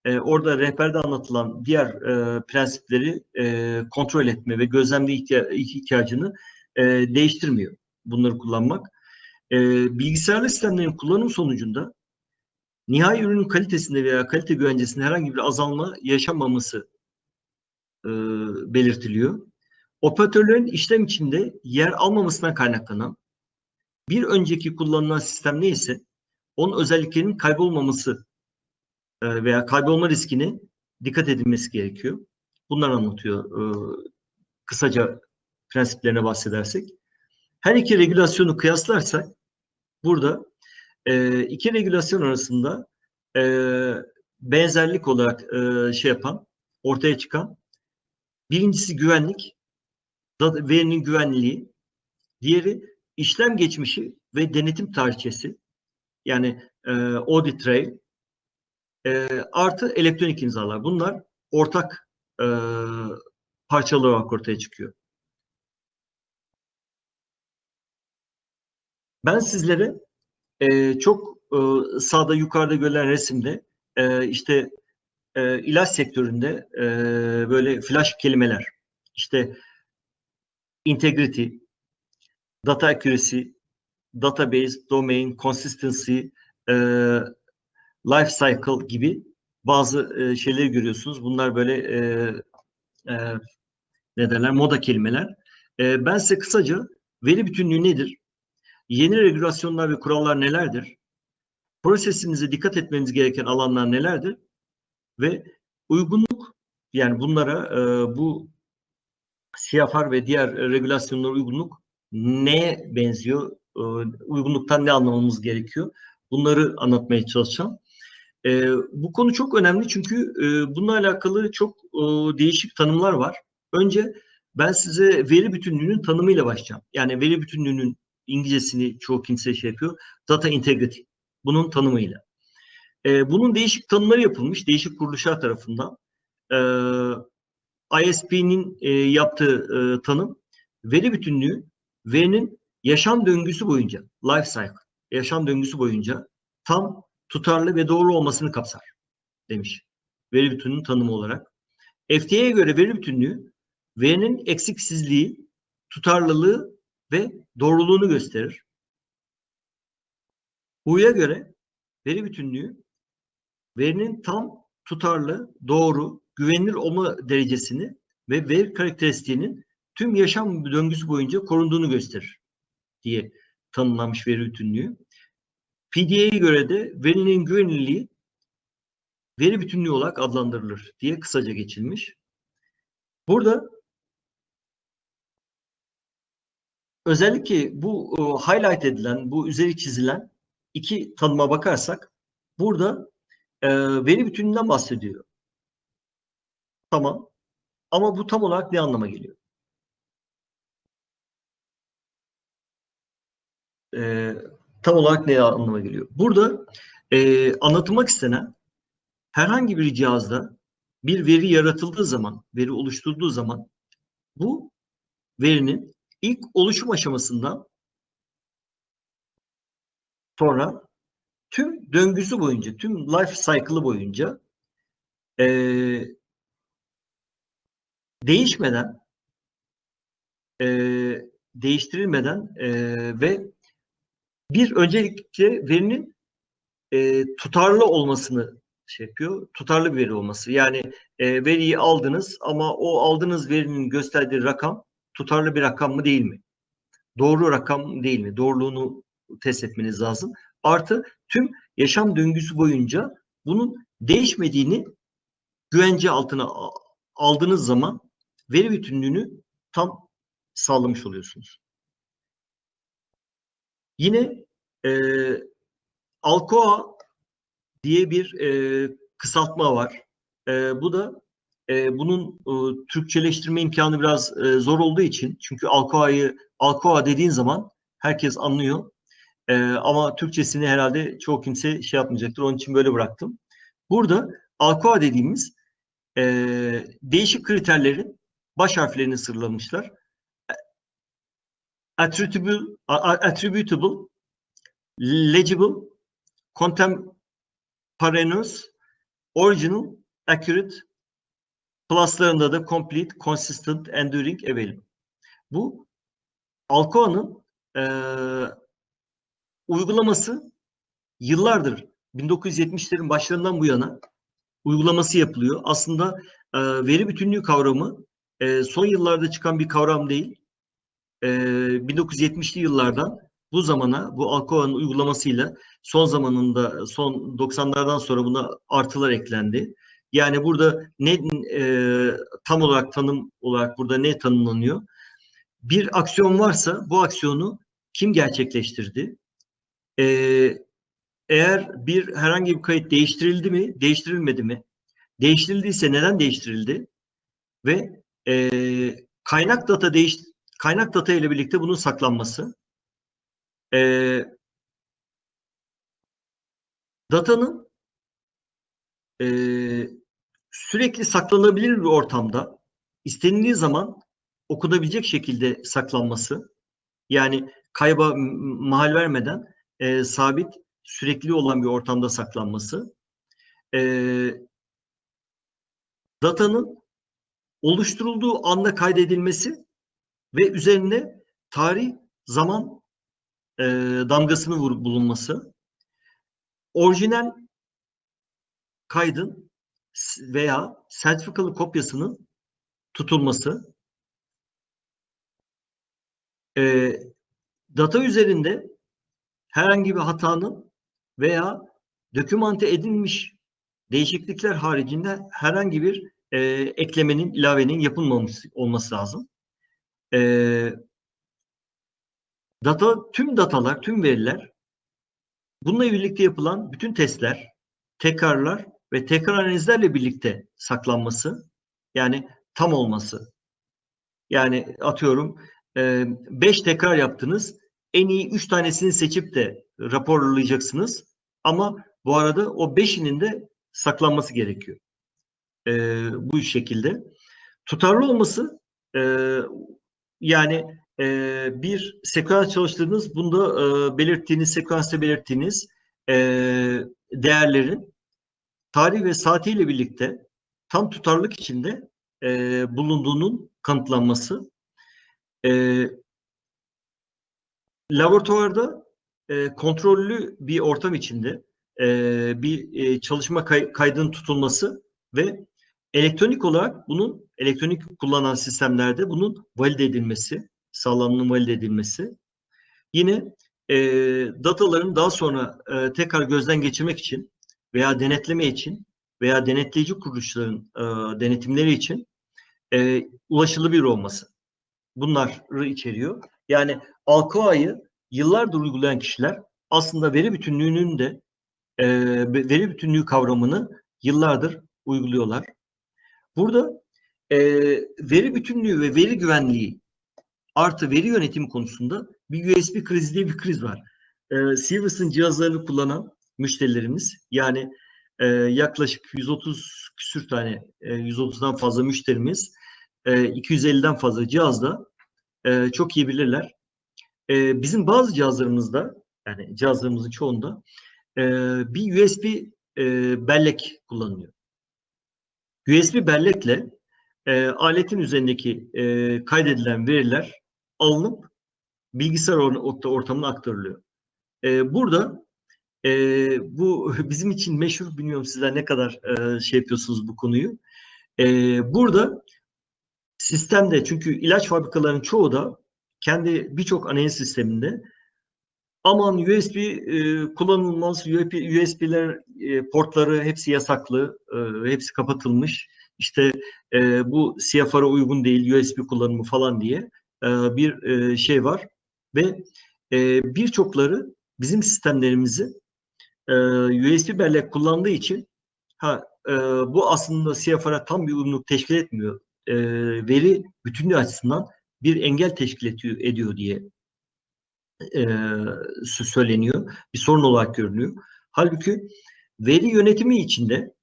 e, orada rehberde anlatılan diğer e, prensipleri e, kontrol etme ve gözlemle ihtiya ihtiyacını e, değiştirmiyor bunları kullanmak. E, bilgisayarlı sistemlerin kullanım sonucunda nihai ürünün kalitesinde veya kalite güvencesinde herhangi bir azalma yaşanmaması e, belirtiliyor. Operatörlerin işlem içinde yer almamasından kaynaklanan bir önceki kullanılan sistem neyse onun özelliklerinin kaybolmaması e, veya kaybolma riskine dikkat edilmesi gerekiyor. Bunlar anlatıyor e, kısaca prensiplerine bahsedersek. Her iki regülasyonu kıyaslarsak burada e, iki regülasyon arasında benzerlik olarak şey yapan, ortaya çıkan birincisi güvenlik, verinin güvenliği, diğeri işlem geçmişi ve denetim tarihçesi yani e, audit trail e, artı elektronik imzalar. Bunlar ortak e, parçalı olarak ortaya çıkıyor. Ben sizlere e, çok e, sağda yukarıda görülen resimde e, işte e, ilaç sektöründe e, böyle flash kelimeler işte integrity, data accuracy, database, domain, consistency, e, life cycle gibi bazı e, şeyleri görüyorsunuz. Bunlar böyle e, e, ne derler moda kelimeler. E, ben size kısaca veri bütünlüğü nedir? Yeni regülasyonlar ve kurallar nelerdir? Prosesinize dikkat etmeniz gereken alanlar nelerdir? Ve uygunluk yani bunlara e, bu CFR ve diğer regülasyonlara uygunluk neye benziyor? E, uygunluktan ne anlamamız gerekiyor? Bunları anlatmaya çalışacağım. E, bu konu çok önemli çünkü e, bununla alakalı çok e, değişik tanımlar var. Önce ben size veri bütünlüğünün tanımıyla başlayacağım. Yani veri bütünlüğünün İngilizcesini çoğu kimse şey yapıyor. Data integrity. Bunun tanımıyla. E, bunun değişik tanımları yapılmış. Değişik kuruluşlar tarafından. E, ISP'nin e, yaptığı e, tanım veri bütünlüğü verinin yaşam döngüsü boyunca life cycle yaşam döngüsü boyunca tam tutarlı ve doğru olmasını kapsar demiş. Veri bütünlüğünün tanımı olarak. FTA'ya göre veri bütünlüğü verinin eksiksizliği, tutarlılığı ve doğruluğunu gösterir. Hu'ya göre veri bütünlüğü verinin tam, tutarlı, doğru, güvenilir olma derecesini ve veri karakteristiğinin tüm yaşam döngüsü boyunca korunduğunu gösterir diye tanımlanmış veri bütünlüğü. PDA'ya göre de verinin güvenilirliği veri bütünlüğü olarak adlandırılır diye kısaca geçilmiş. Burada özellikle bu e, highlight edilen, bu üzeri çizilen iki tanıma bakarsak burada e, veri bütünlüğünden bahsediyor. Tamam. Ama bu tam olarak ne anlama geliyor? E, tam olarak ne anlama geliyor? Burada e, anlatılmak istenen herhangi bir cihazda bir veri yaratıldığı zaman, veri oluşturulduğu zaman bu verinin ilk oluşum aşamasından sonra tüm döngüsü boyunca, tüm life cycle'ı boyunca e, değişmeden, e, değiştirilmeden e, ve bir öncelikle verinin e, tutarlı olmasını şey yapıyor. Tutarlı bir veri olması. Yani e, veriyi aldınız ama o aldığınız verinin gösterdiği rakam tutarlı bir rakam mı değil mi? Doğru rakam değil mi? Doğruluğunu test etmeniz lazım. Artı tüm yaşam döngüsü boyunca bunun değişmediğini güvence altına aldığınız zaman veri bütünlüğünü tam sağlamış oluyorsunuz. Yine e, Alcoa diye bir e, kısaltma var. E, bu da e, bunun e, Türkçeleştirme imkanı biraz e, zor olduğu için çünkü Alcoa'yı Alcoa dediğin zaman herkes anlıyor. E, ama Türkçesini herhalde çoğu kimse şey yapmayacaktır. Onun için böyle bıraktım. Burada Alcoa dediğimiz e, değişik kriterlerin baş harflerini sıralamışlar. Attributable, attributable legible, contemporaneous, original, accurate, pluslarında da complete, consistent, enduring, available. Bu Alcoa'nın e, uygulaması yıllardır 1970'lerin başlarından bu yana uygulaması yapılıyor. Aslında e, veri bütünlüğü kavramı e, son yıllarda çıkan bir kavram değil. E, 1970'li yıllardan bu zamana bu Alcoa'nın uygulamasıyla son zamanında son 90'lardan sonra buna artılar eklendi. Yani burada ne e, tam olarak tanım olarak burada ne tanımlanıyor? Bir aksiyon varsa bu aksiyonu kim gerçekleştirdi? E, eğer bir herhangi bir kayıt değiştirildi mi, değiştirilmedi mi? Değiştirildiyse neden değiştirildi? Ve e, kaynak data değiş kaynak data ile birlikte bunun saklanması. E, datanın e, sürekli saklanabilir bir ortamda istenildiği zaman okunabilecek şekilde saklanması yani kayba mahal vermeden e, sabit sürekli olan bir ortamda saklanması e, datanın oluşturulduğu anda kaydedilmesi ve üzerine tarih zaman e, damgasını vur, bulunması orijinal kaydın veya sertifikalı kopyasının tutulması e, data üzerinde herhangi bir hatanın veya dokümante edilmiş değişiklikler haricinde herhangi bir e, eklemenin, ilavenin yapılmaması olması lazım. E, data, tüm datalar, tüm veriler bununla birlikte yapılan bütün testler, tekrarlar ve tekrar analizlerle birlikte saklanması yani tam olması. Yani atıyorum 5 tekrar yaptınız. En iyi 3 tanesini seçip de raporlayacaksınız. Ama bu arada o 5'inin de saklanması gerekiyor. Bu şekilde. Tutarlı olması yani bir sekans çalıştığınız bunda belirttiğiniz sekansta belirttiğiniz değerlerin tarih ve saatiyle birlikte tam tutarlık içinde e, bulunduğunun kanıtlanması. E, laboratuvarda e, kontrollü bir ortam içinde e, bir e, çalışma kay- kaydının tutulması ve elektronik olarak bunun elektronik kullanan sistemlerde bunun valide edilmesi, sağlamlığının valide edilmesi. Yine e, dataların daha sonra e, tekrar gözden geçirmek için veya denetleme için veya denetleyici kuruluşların e, denetimleri için e, ulaşılabilir olması. Bunları içeriyor. Yani Alcoa'yı yıllardır uygulayan kişiler aslında veri bütünlüğünün de e, veri bütünlüğü kavramını yıllardır uyguluyorlar. Burada e, veri bütünlüğü ve veri güvenliği artı veri yönetimi konusunda bir USB krizi diye bir kriz var. E, Sivas'ın cihazlarını kullanan müşterilerimiz yani e, yaklaşık 130 küsür tane, e, 130'dan fazla müşterimiz e, 250'den fazla cihazda e, çok iyi bilirler. E, bizim bazı cihazlarımızda yani cihazlarımızın çoğunda e, bir USB e, bellek kullanılıyor. USB bellekle e, aletin üzerindeki e, kaydedilen veriler alınıp bilgisayar or- ortamına aktarılıyor. E, burada e, bu bizim için meşhur, bilmiyorum sizler ne kadar e, şey yapıyorsunuz bu konuyu. E, burada sistemde çünkü ilaç fabrikalarının çoğu da kendi birçok analiz sisteminde aman USB e, kullanılmaz, USB, USB'ler e, portları hepsi yasaklı, e, hepsi kapatılmış. İşte e, bu CFR'a uygun değil USB kullanımı falan diye e, bir e, şey var ve e, birçokları bizim sistemlerimizi e, USB bellek kullandığı için ha e, bu aslında CFR'a tam bir uyumluluk teşkil etmiyor. E, veri bütünlüğü açısından bir engel teşkil ediyor, ediyor diye e, söyleniyor. Bir sorun olarak görünüyor. Halbuki veri yönetimi içinde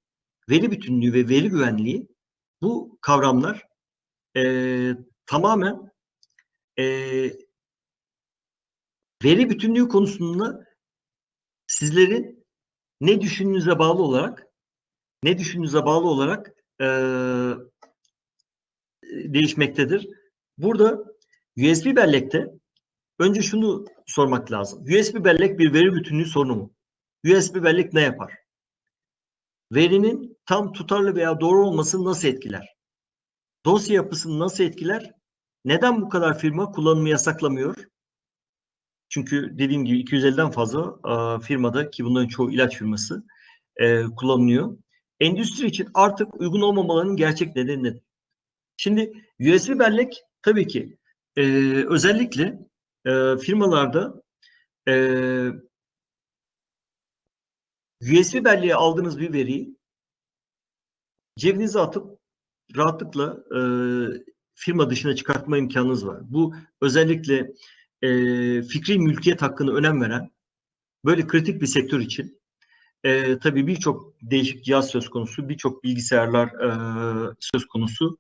veri bütünlüğü ve veri güvenliği bu kavramlar e, tamamen e, veri bütünlüğü konusunda sizlerin ne düşündüğünüze bağlı olarak ne düşündüğünüze bağlı olarak e, değişmektedir. Burada USB bellekte önce şunu sormak lazım. USB bellek bir veri bütünlüğü sorunu mu? USB bellek ne yapar? Verinin tam tutarlı veya doğru olmasını nasıl etkiler? Dosya yapısını nasıl etkiler? Neden bu kadar firma kullanımı yasaklamıyor? Çünkü dediğim gibi 250'den fazla e, firmada ki bunların çoğu ilaç firması e, kullanılıyor. Endüstri için artık uygun olmamalarının gerçek nedeni nedir? Şimdi USB bellek tabii ki e, özellikle e, firmalarda e, USB belleğe aldığınız bir veriyi cebinize atıp rahatlıkla e, firma dışına çıkartma imkanınız var. Bu özellikle e, fikri mülkiyet hakkını önem veren böyle kritik bir sektör için e, tabii birçok değişik cihaz söz konusu, birçok bilgisayarlar e, söz konusu.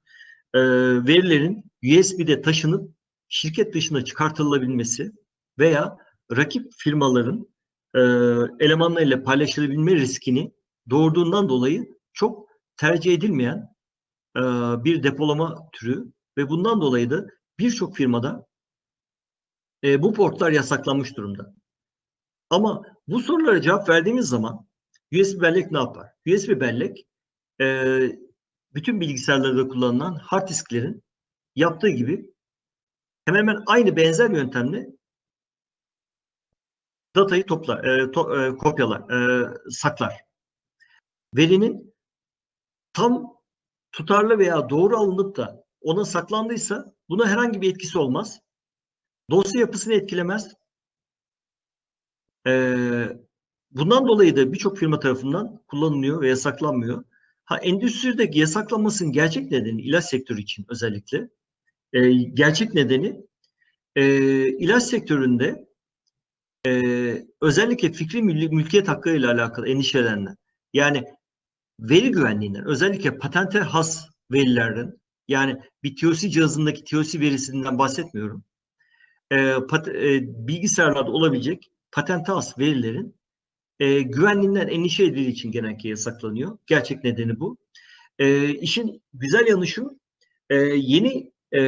E, verilerin USB'de taşınıp şirket dışına çıkartılabilmesi veya rakip firmaların e, elemanlarıyla paylaşılabilme riskini doğurduğundan dolayı çok tercih edilmeyen e, bir depolama türü ve bundan dolayı da birçok firmada e, bu portlar yasaklanmış durumda. Ama bu sorulara cevap verdiğimiz zaman USB bellek ne yapar? USB bellek e, bütün bilgisayarlarda kullanılan hard disklerin yaptığı gibi hemen hemen aynı benzer yöntemle datayı toplar, e, to, e, kopyalar, e, saklar. Verinin tam tutarlı veya doğru alınıp da ona saklandıysa buna herhangi bir etkisi olmaz. Dosya yapısını etkilemez. Ee, bundan dolayı da birçok firma tarafından kullanılıyor ve yasaklanmıyor. Ha endüstrideki yasaklanmasının gerçek nedeni ilaç sektörü için özellikle e, gerçek nedeni e, ilaç sektöründe e, özellikle fikri mül mülkiyet hakkı ile alakalı endişelenenler. Yani veri güvenliğinden özellikle patente has verilerden yani bir TOC cihazındaki TOC verisinden bahsetmiyorum. E, pat, e, bilgisayarlarda olabilecek patente has verilerin e, güvenliğinden endişe edildiği için genellikle yasaklanıyor. Gerçek nedeni bu. E, işin güzel yanı şu, e, yeni e,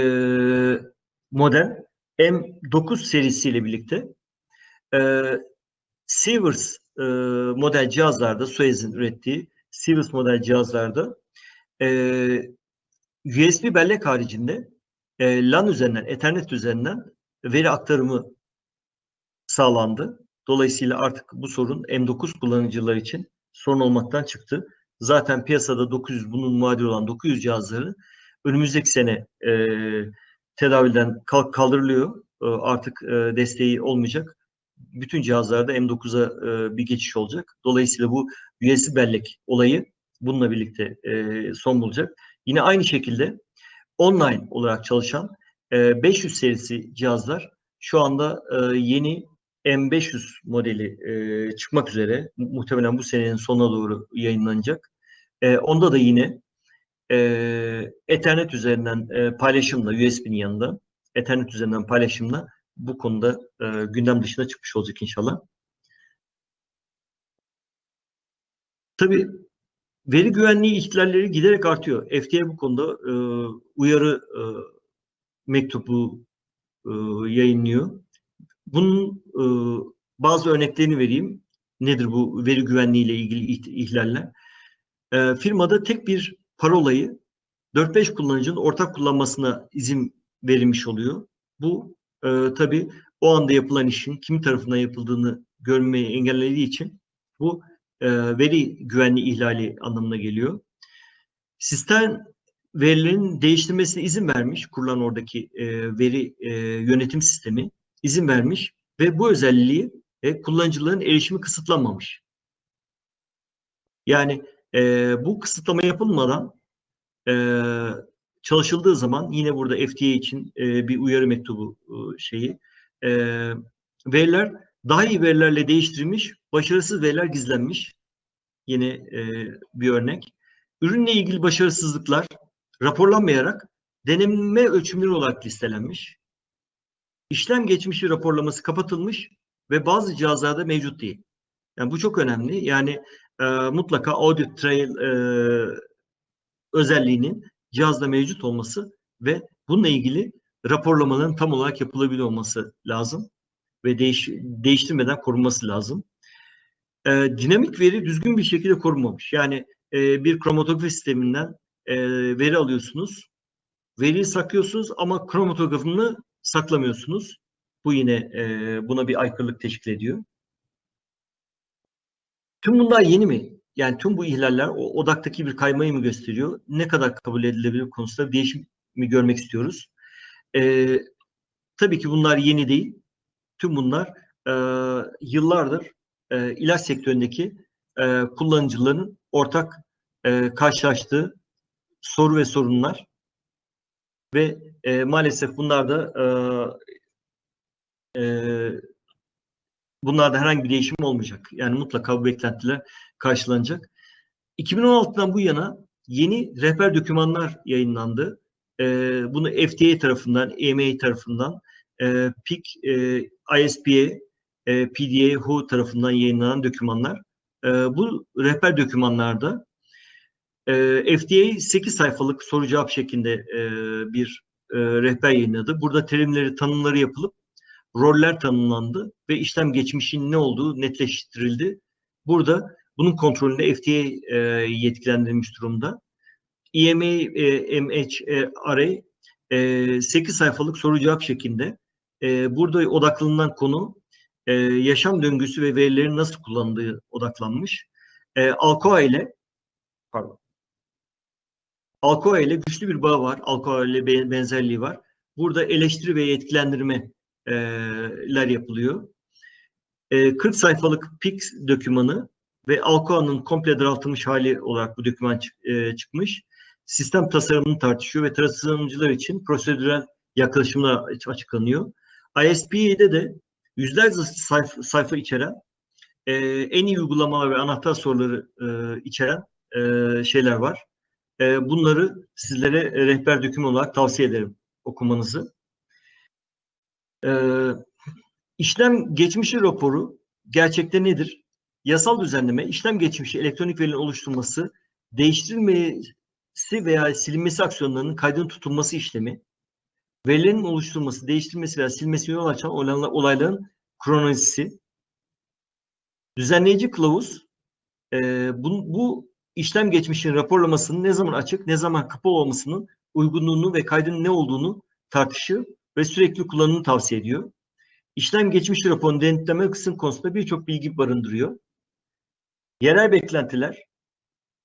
model M9 serisiyle birlikte e, Sievers e, model cihazlarda, Suez'in ürettiği Sievers model cihazlarda e, USB bellek haricinde e, LAN üzerinden, Ethernet üzerinden veri aktarımı sağlandı. Dolayısıyla artık bu sorun M9 kullanıcılar için sorun olmaktan çıktı. Zaten piyasada 900 bunun muadil olan 900 cihazları önümüzdeki sene e, tedavülden kalk, kaldırılıyor. E, artık e, desteği olmayacak. Bütün cihazlarda M9'a e, bir geçiş olacak. Dolayısıyla bu USB bellek olayı bununla birlikte e, son bulacak. Yine aynı şekilde online olarak çalışan e, 500 serisi cihazlar şu anda e, yeni M500 modeli e, çıkmak üzere. Muhtemelen bu senenin sonuna doğru yayınlanacak. E, onda da yine Ethernet üzerinden paylaşımla USB'nin yanında Ethernet üzerinden paylaşımla bu konuda gündem dışına çıkmış olacak inşallah. Tabii veri güvenliği ihlalleri giderek artıyor. FDA bu konuda uyarı mektubu e, yayınlıyor. Bunun e, bazı örneklerini vereyim. Nedir bu veri güvenliği ile ilgili ihlaller? E, firmada tek bir parolayı 4-5 kullanıcının ortak kullanmasına izin verilmiş oluyor. Bu e, tabii o anda yapılan işin kim tarafından yapıldığını görmeyi engellediği için bu e, veri güvenliği ihlali anlamına geliyor. Sistem verilerin değiştirmesine izin vermiş kurulan oradaki e, veri e, yönetim sistemi izin vermiş ve bu özelliği e, kullanıcıların erişimi kısıtlanmamış. Yani e, bu kısıtlama yapılmadan e, çalışıldığı zaman yine burada FDA için e, bir uyarı mektubu e, şeyi e, veriler daha iyi verilerle değiştirilmiş, başarısız veriler gizlenmiş. Yine e, bir örnek. Ürünle ilgili başarısızlıklar raporlanmayarak deneme ölçümleri olarak listelenmiş. İşlem geçmişi raporlaması kapatılmış ve bazı cihazlarda mevcut değil. Yani bu çok önemli. Yani e, mutlaka audit trail e, özelliğinin cihazda mevcut olması ve bununla ilgili raporlamaların tam olarak yapılabiliyor olması lazım ve değiş, değiştirmeden korunması lazım. E, dinamik veri düzgün bir şekilde korunmamış. Yani e, bir kromatografi sisteminden e, veri alıyorsunuz, veriyi saklıyorsunuz ama kromatografını saklamıyorsunuz. Bu yine e, buna bir aykırılık teşkil ediyor. Tüm bunlar yeni mi? Yani tüm bu ihlaller o odaktaki bir kaymayı mı gösteriyor? Ne kadar kabul edilebilir konusunda değişim mi görmek istiyoruz? E, tabii ki bunlar yeni değil. Tüm bunlar e, yıllardır e, ilaç sektöründeki e, kullanıcıların ortak e, karşılaştığı soru ve sorunlar ve e, maalesef bunlar da e, e, bunlarda herhangi bir değişim olmayacak. Yani mutlaka bu beklentiler karşılanacak. 2016'dan bu yana yeni rehber dokümanlar yayınlandı. E, bunu FDA tarafından, EMA tarafından, e, PIC, e, ISPA, e, PDA, WHO tarafından yayınlanan dokümanlar. E, bu rehber dokümanlarda e, FDA 8 sayfalık soru cevap şeklinde e, bir e, rehber yayınladı. Burada terimleri, tanımları yapılıp roller tanımlandı ve işlem geçmişinin ne olduğu netleştirildi. Burada bunun kontrolünde FDA e, yetkilendirilmiş durumda. EMA, e, MHRA e, 8 sayfalık soru cevap şeklinde e, burada odaklanılan konu e, yaşam döngüsü ve verilerin nasıl kullanıldığı odaklanmış. E, Alcoa ile pardon Alcoa ile güçlü bir bağ var. Alcoa ile benzerliği var. Burada eleştiri ve yetkilendirmeler yapılıyor. 40 sayfalık PIX dokümanı ve Alcoa'nın komple daraltılmış hali olarak bu doküman çıkmış. Sistem tasarımını tartışıyor ve tasarımcılar için prosedürel yaklaşımlar açıklanıyor. ISP'de de yüzlerce sayfa, sayfa içeren en iyi uygulamalar ve anahtar soruları içeren şeyler var. E, bunları sizlere rehber döküm olarak tavsiye ederim okumanızı. E, işlem geçmişi raporu gerçekte nedir? Yasal düzenleme, işlem geçmişi elektronik verinin oluşturulması, değiştirilmesi veya silinmesi aksiyonlarının kaydının tutulması işlemi. verilerin oluşturulması, değiştirilmesi veya silmesi yol açan olayla- olayların kronolojisi, düzenleyici kılavuz, e, bu, bu işlem geçmişinin raporlamasının ne zaman açık, ne zaman kapalı olmasının uygunluğunu ve kaydının ne olduğunu tartışıyor ve sürekli kullanımını tavsiye ediyor. İşlem geçmiş raporunu denetleme kısım konusunda birçok bilgi barındırıyor. Yerel beklentiler,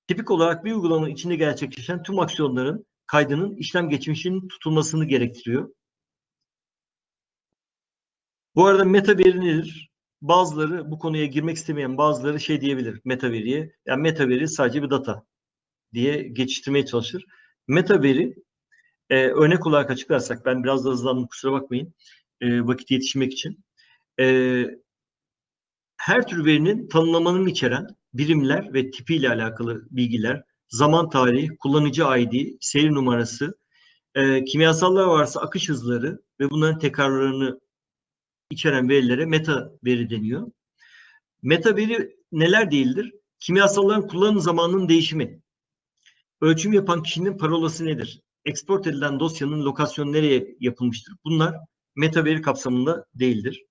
tipik olarak bir uygulamanın içinde gerçekleşen tüm aksiyonların kaydının işlem geçmişinin tutulmasını gerektiriyor. Bu arada meta veri nedir? Bazıları bu konuya girmek istemeyen bazıları şey diyebilir meta veriye. Yani meta sadece bir data diye geçiştirmeye çalışır. Meta e, örnek olarak açıklarsak ben biraz da hızlandım kusura bakmayın e, vakit yetişmek için. E, her tür verinin tanımlamanın içeren birimler ve tipiyle alakalı bilgiler, zaman tarihi, kullanıcı ID, seri numarası, e, kimyasallar varsa akış hızları ve bunların tekrarlarını içeren verilere meta veri deniyor. Meta veri neler değildir? Kimyasalların kullanım zamanının değişimi, ölçüm yapan kişinin parolası nedir? Export edilen dosyanın lokasyonu nereye yapılmıştır? Bunlar meta veri kapsamında değildir.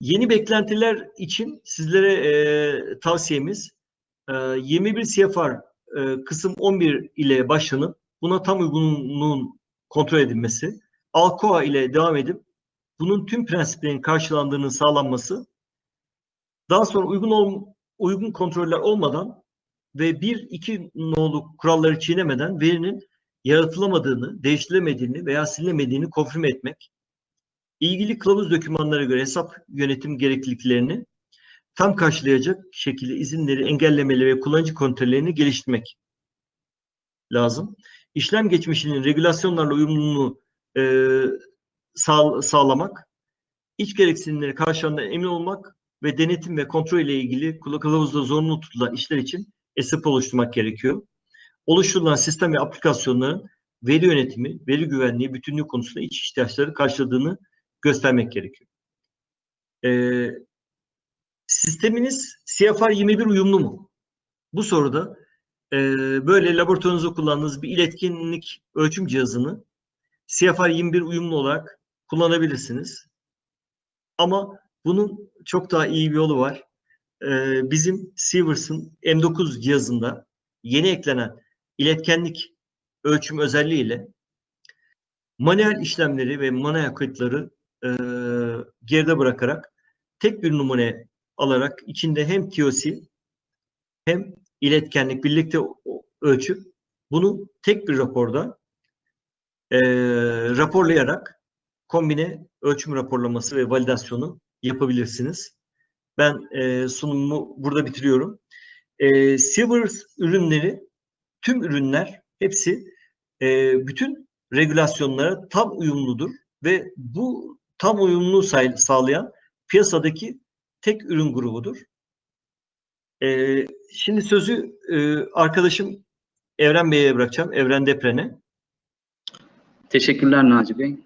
Yeni beklentiler için sizlere e, tavsiyemiz e, 21 CFR e, kısım 11 ile başlanıp buna tam uygunluğun kontrol edilmesi, Alcoa ile devam edip bunun tüm prensiplerin karşılandığının sağlanması, daha sonra uygun ol, uygun kontroller olmadan ve bir iki nolu kuralları çiğnemeden verinin yaratılamadığını, değiştirilemediğini veya silinemediğini konfirme etmek, ilgili kılavuz dokümanlara göre hesap yönetim gerekliliklerini tam karşılayacak şekilde izinleri, engellemeleri ve kullanıcı kontrollerini geliştirmek lazım. İşlem geçmişinin regülasyonlarla uyumluluğunu e, sağ, sağlamak, iç gereksinimleri karşılandığına emin olmak ve denetim ve kontrol ile ilgili kılavuzda zorunlu tutulan işler için SAP oluşturmak gerekiyor. Oluşturulan sistem ve aplikasyonların veri yönetimi, veri güvenliği, bütünlüğü konusunda iç ihtiyaçları karşıladığını göstermek gerekiyor. Ee, sisteminiz CFR 21 uyumlu mu? Bu soruda e, böyle laboratuvarınızda kullandığınız bir iletkenlik ölçüm cihazını CFR 21 uyumlu olarak kullanabilirsiniz. Ama bunun çok daha iyi bir yolu var. Ee, bizim Sievers'ın M9 cihazında yeni eklenen iletkenlik ölçüm özelliğiyle manuel işlemleri ve manuel kayıtları e, geride bırakarak tek bir numune alarak içinde hem TOC hem iletkenlik birlikte ölçüp bunu tek bir raporda e, raporlayarak kombine ölçüm raporlaması ve validasyonu yapabilirsiniz. Ben e, sunumumu burada bitiriyorum. E, Silver ürünleri, tüm ürünler hepsi e, bütün regülasyonlara tam uyumludur ve bu tam uyumluluğu sağlayan piyasadaki tek ürün grubudur. E, şimdi sözü e, arkadaşım Evren Bey'e bırakacağım. Evren Depren'e. Teşekkürler Naci Bey.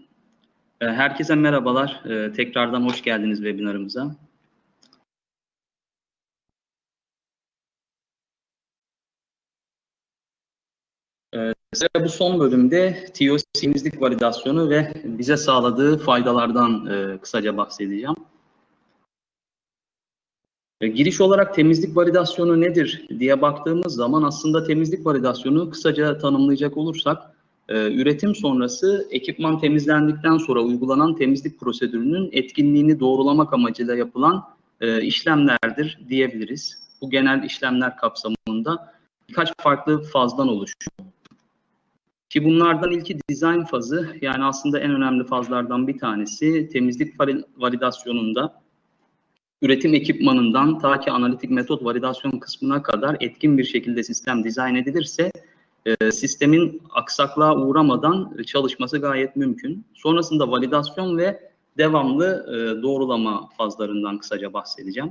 E, Herkese merhabalar. E, Tekrardan hoş geldiniz webinarımıza. E, Size bu son bölümde TOC temizlik validasyonu ve bize sağladığı faydalardan e, kısaca bahsedeceğim. Giriş olarak temizlik validasyonu nedir diye baktığımız zaman aslında temizlik validasyonu kısaca tanımlayacak olursak e, üretim sonrası ekipman temizlendikten sonra uygulanan temizlik prosedürünün etkinliğini doğrulamak amacıyla yapılan e, işlemlerdir diyebiliriz. Bu genel işlemler kapsamında birkaç farklı fazdan oluşuyor. Ki bunlardan ilki design fazı yani aslında en önemli fazlardan bir tanesi temizlik validasyonunda üretim ekipmanından ta ki analitik metot validasyon kısmına kadar etkin bir şekilde sistem dizayn edilirse e, sistemin aksaklığa uğramadan çalışması gayet mümkün. Sonrasında validasyon ve devamlı e, doğrulama fazlarından kısaca bahsedeceğim.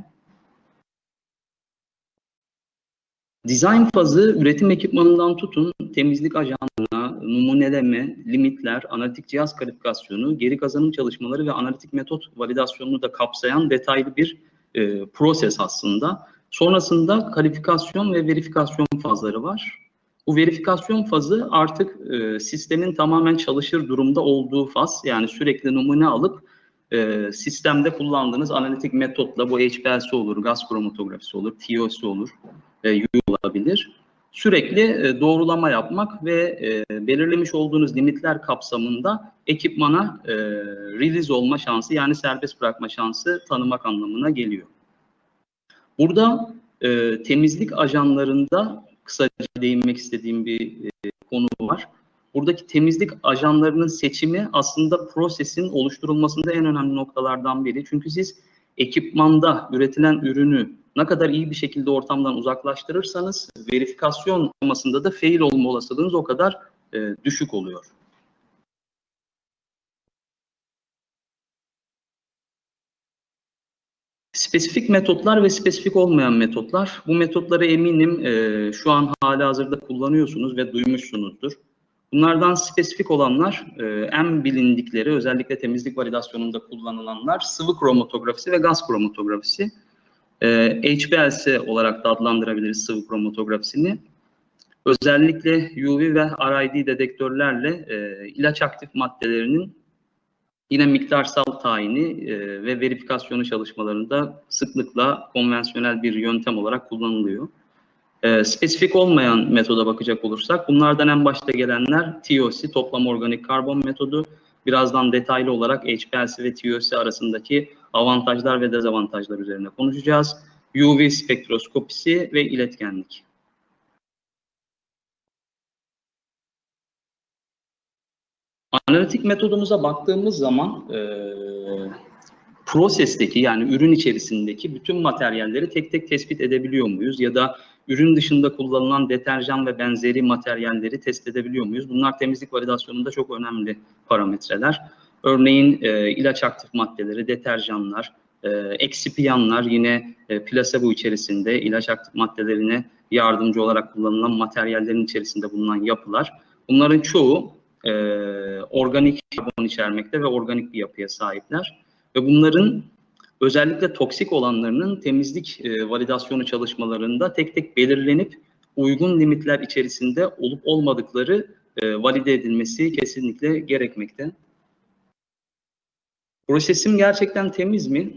Design fazı üretim ekipmanından tutun temizlik ajanlarına, numuneleme, limitler, analitik cihaz kalifikasyonu, geri kazanım çalışmaları ve analitik metot validasyonunu da kapsayan detaylı bir e, proses aslında. Sonrasında kalifikasyon ve verifikasyon fazları var. Bu verifikasyon fazı artık e, sistemin tamamen çalışır durumda olduğu faz. Yani sürekli numune alıp e, sistemde kullandığınız analitik metotla bu HPLC olur, gaz kromatografisi olur, TOC olur, e, U olabilir. Sürekli e, doğrulama yapmak ve e, belirlemiş olduğunuz limitler kapsamında ekipmana e, release olma şansı yani serbest bırakma şansı tanımak anlamına geliyor. Burada e, temizlik ajanlarında kısaca değinmek istediğim bir e, konu var. Buradaki temizlik ajanlarının seçimi aslında prosesin oluşturulmasında en önemli noktalardan biri. Çünkü siz ekipmanda üretilen ürünü ne kadar iyi bir şekilde ortamdan uzaklaştırırsanız verifikasyon aşamasında da fail olma olasılığınız o kadar e, düşük oluyor. Spesifik metotlar ve spesifik olmayan metotlar. Bu metotları eminim e, şu an hala hazırda kullanıyorsunuz ve duymuşsunuzdur. Bunlardan spesifik olanlar e, en bilindikleri özellikle temizlik validasyonunda kullanılanlar sıvı kromatografisi ve gaz kromatografisi. E, HPLC olarak da adlandırabiliriz sıvı kromatografisini. Özellikle UV ve RID dedektörlerle e, ilaç aktif maddelerinin yine miktarsal tayini e, ve verifikasyonu çalışmalarında sıklıkla konvansiyonel bir yöntem olarak kullanılıyor. E, spesifik olmayan metoda bakacak olursak bunlardan en başta gelenler TOC, toplam organik karbon metodu. Birazdan detaylı olarak HPLC ve TOC arasındaki avantajlar ve dezavantajlar üzerine konuşacağız. UV spektroskopisi ve iletkenlik. Analitik metodumuza baktığımız zaman e, prosesteki yani ürün içerisindeki bütün materyalleri tek tek tespit edebiliyor muyuz? Ya da ürün dışında kullanılan deterjan ve benzeri materyalleri test edebiliyor muyuz? Bunlar temizlik validasyonunda çok önemli parametreler. Örneğin e, ilaç aktif maddeleri, deterjanlar, e, eksipiyanlar yine e, plasebo içerisinde ilaç aktif maddelerine yardımcı olarak kullanılan materyallerin içerisinde bulunan yapılar. Bunların çoğu e, organik karbon içermekte ve organik bir yapıya sahipler. Ve bunların özellikle toksik olanlarının temizlik e, validasyonu çalışmalarında tek tek belirlenip uygun limitler içerisinde olup olmadıkları e, valide edilmesi kesinlikle gerekmekte. Prosesim gerçekten temiz mi?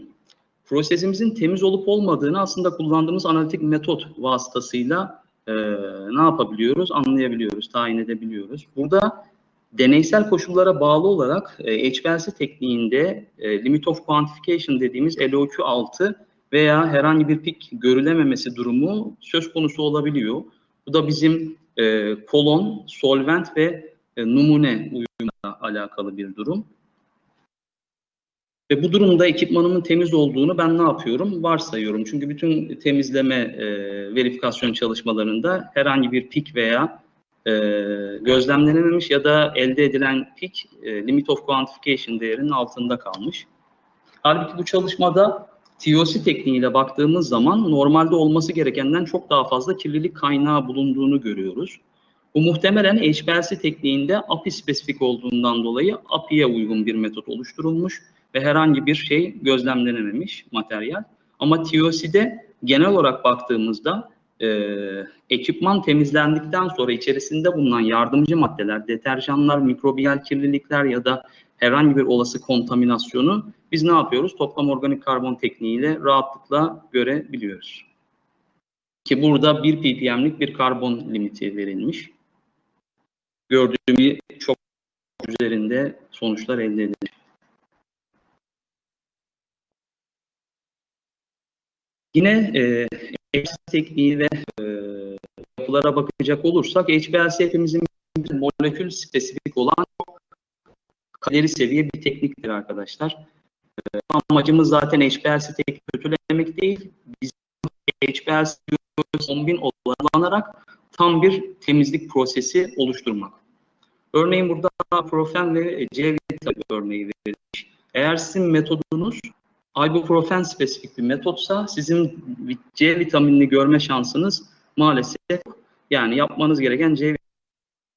Prosesimizin temiz olup olmadığını aslında kullandığımız analitik metot vasıtasıyla e, ne yapabiliyoruz? Anlayabiliyoruz, tayin edebiliyoruz. Burada deneysel koşullara bağlı olarak e, HPLC tekniğinde e, limit of quantification dediğimiz LOQ6 veya herhangi bir pik görülememesi durumu söz konusu olabiliyor. Bu da bizim e, kolon, solvent ve e, numune uyumuyla alakalı bir durum. Ve bu durumda ekipmanımın temiz olduğunu ben ne yapıyorum? Varsayıyorum. Çünkü bütün temizleme e, verifikasyon çalışmalarında herhangi bir pik veya e, gözlemlenememiş ya da elde edilen pik e, limit of quantification değerinin altında kalmış. Halbuki bu çalışmada TOC tekniğiyle baktığımız zaman normalde olması gerekenden çok daha fazla kirlilik kaynağı bulunduğunu görüyoruz. Bu muhtemelen HPLC tekniğinde API spesifik olduğundan dolayı API'ye uygun bir metot oluşturulmuş ve herhangi bir şey gözlemlenememiş materyal. Ama TOC'de genel olarak baktığımızda e, ekipman temizlendikten sonra içerisinde bulunan yardımcı maddeler, deterjanlar, mikrobiyal kirlilikler ya da herhangi bir olası kontaminasyonu biz ne yapıyoruz? Toplam organik karbon tekniğiyle rahatlıkla görebiliyoruz. Ki burada 1 ppm'lik bir karbon limiti verilmiş. Gördüğüm çok üzerinde sonuçlar elde edilir. Yine e, HPLC tekniği e, yapılara bakacak olursak HPLC hepimizin molekül spesifik olan kalori seviye bir tekniktir arkadaşlar. E, amacımız zaten HPLC tekniği kötülemek değil. Biz HPLC 10.000 kullanarak tam bir temizlik prosesi oluşturmak. Örneğin burada profen ve C örneği verilmiş. Eğer sizin metodunuz ibuprofen spesifik bir metotsa sizin C vitaminini görme şansınız maalesef yani yapmanız gereken C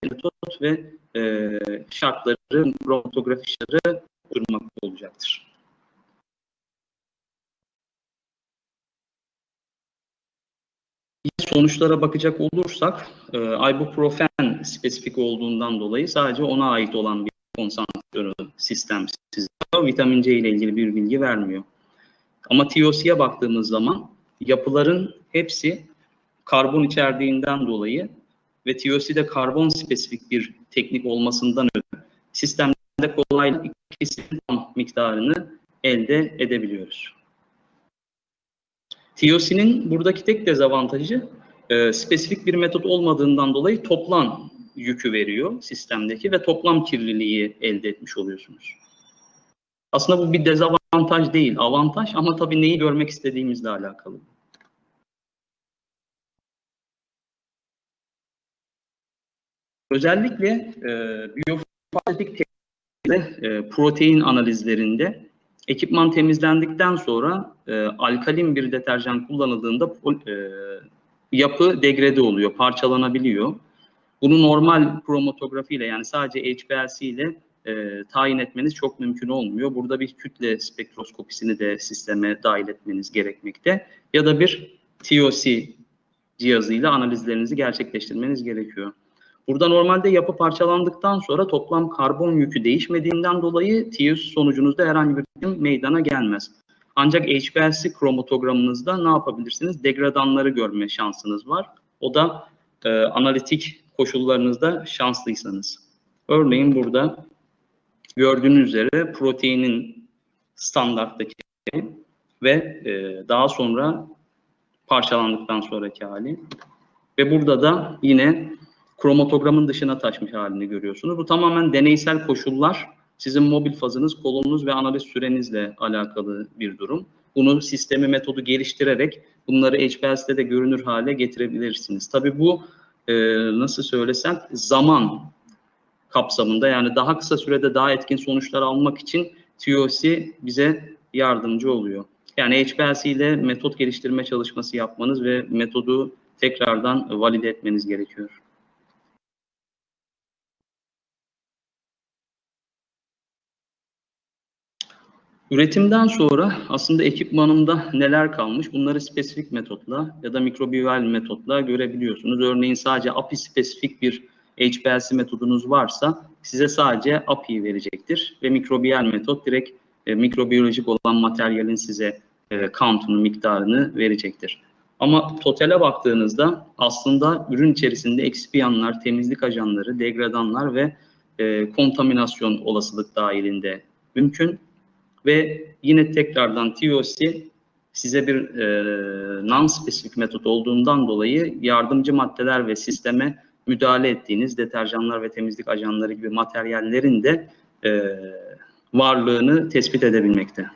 metot ve e, şartları, kromatografi şartları durmak olacaktır. sonuçlara bakacak olursak e, ibuprofen spesifik olduğundan dolayı sadece ona ait olan bir konsantrasyonu sistem size vitamin C ile ilgili bir bilgi vermiyor. Ama TOC'ye baktığımız zaman yapıların hepsi karbon içerdiğinden dolayı ve TOC de karbon spesifik bir teknik olmasından ötürü sistemde kolaylıkla ikisinin tam miktarını elde edebiliyoruz. TOC'nin buradaki tek dezavantajı e, spesifik bir metot olmadığından dolayı toplam yükü veriyor sistemdeki ve toplam kirliliği elde etmiş oluyorsunuz. Aslında bu bir dezavantaj değil, avantaj ama tabii neyi görmek istediğimizle alakalı. Özellikle e, biyofarmatik e, protein analizlerinde ekipman temizlendikten sonra e, alkalin bir deterjan kullanıldığında e, yapı degrede oluyor, parçalanabiliyor. Bunu normal kromatografi ile yani sadece HPLC ile e, tayin etmeniz çok mümkün olmuyor. Burada bir kütle spektroskopisini de sisteme dahil etmeniz gerekmekte. Ya da bir TOC cihazıyla analizlerinizi gerçekleştirmeniz gerekiyor. Burada normalde yapı parçalandıktan sonra toplam karbon yükü değişmediğinden dolayı TOC sonucunuzda herhangi bir durum meydana gelmez. Ancak HPLC kromatogramınızda ne yapabilirsiniz? Degradanları görme şansınız var. O da e, analitik koşullarınızda şanslıysanız. Örneğin burada gördüğünüz üzere proteinin standarttaki ve e, daha sonra parçalandıktan sonraki hali. Ve burada da yine kromatogramın dışına taşmış halini görüyorsunuz. Bu tamamen deneysel koşullar. Sizin mobil fazınız, kolonunuz ve analiz sürenizle alakalı bir durum. Bunu sistemi metodu geliştirerek bunları HPLC'de de görünür hale getirebilirsiniz. Tabii bu e, nasıl söylesem zaman kapsamında yani daha kısa sürede daha etkin sonuçlar almak için TOC bize yardımcı oluyor. Yani HPLC ile metot geliştirme çalışması yapmanız ve metodu tekrardan valide etmeniz gerekiyor. Üretimden sonra aslında ekipmanımda neler kalmış bunları spesifik metotla ya da mikrobiyal metotla görebiliyorsunuz. Örneğin sadece API spesifik bir HPLC metodunuz varsa size sadece API'yi verecektir ve mikrobiyal metot direkt e, mikrobiyolojik olan materyalin size e, count'unu, miktarını verecektir. Ama totale baktığınızda aslında ürün içerisinde eksipiyanlar, temizlik ajanları, degradanlar ve e, kontaminasyon olasılık dahilinde mümkün. Ve yine tekrardan TOC size bir e, non-spesifik metot olduğundan dolayı yardımcı maddeler ve sisteme müdahale ettiğiniz deterjanlar ve temizlik ajanları gibi materyallerin de e, varlığını tespit edebilmekte.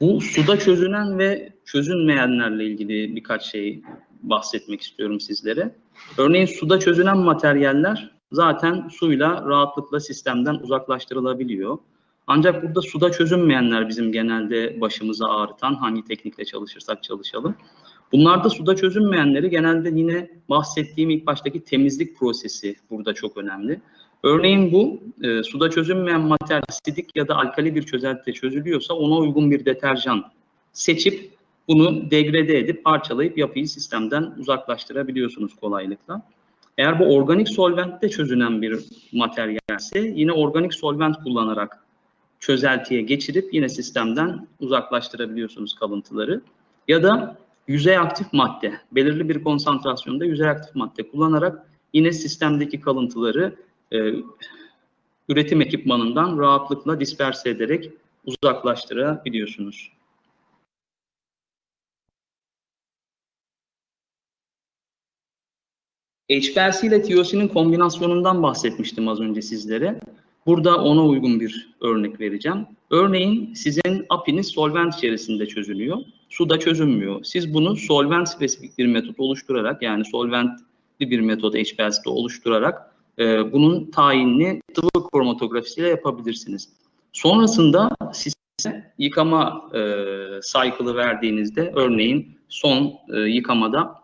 Bu suda çözünen ve çözünmeyenlerle ilgili birkaç şey bahsetmek istiyorum sizlere. Örneğin suda çözünen materyaller zaten suyla rahatlıkla sistemden uzaklaştırılabiliyor. Ancak burada suda çözünmeyenler bizim genelde başımıza ağrıtan hangi teknikle çalışırsak çalışalım. Bunlarda suda çözünmeyenleri genelde yine bahsettiğim ilk baştaki temizlik prosesi burada çok önemli. Örneğin bu e, suda çözünmeyen materyal asidik ya da alkali bir çözeltide çözülüyorsa ona uygun bir deterjan seçip bunu degrade edip parçalayıp yapıyı sistemden uzaklaştırabiliyorsunuz kolaylıkla. Eğer bu organik solventte çözünen bir materyalse yine organik solvent kullanarak çözeltiye geçirip yine sistemden uzaklaştırabiliyorsunuz kalıntıları. Ya da yüzey aktif madde, belirli bir konsantrasyonda yüzey aktif madde kullanarak yine sistemdeki kalıntıları e, üretim ekipmanından rahatlıkla disperse ederek uzaklaştırabiliyorsunuz. HPLC ile TOC'nin kombinasyonundan bahsetmiştim az önce sizlere. Burada ona uygun bir örnek vereceğim. Örneğin sizin API'niz solvent içerisinde çözülüyor. Suda çözünmüyor. Siz bunu solvent spesifik bir metot oluşturarak yani solventli bir metot HPLC'de oluşturarak e, bunun tayinini sıvı kromatografisiyle yapabilirsiniz. Sonrasında size yıkama e, cycle'ı verdiğinizde örneğin son e, yıkamada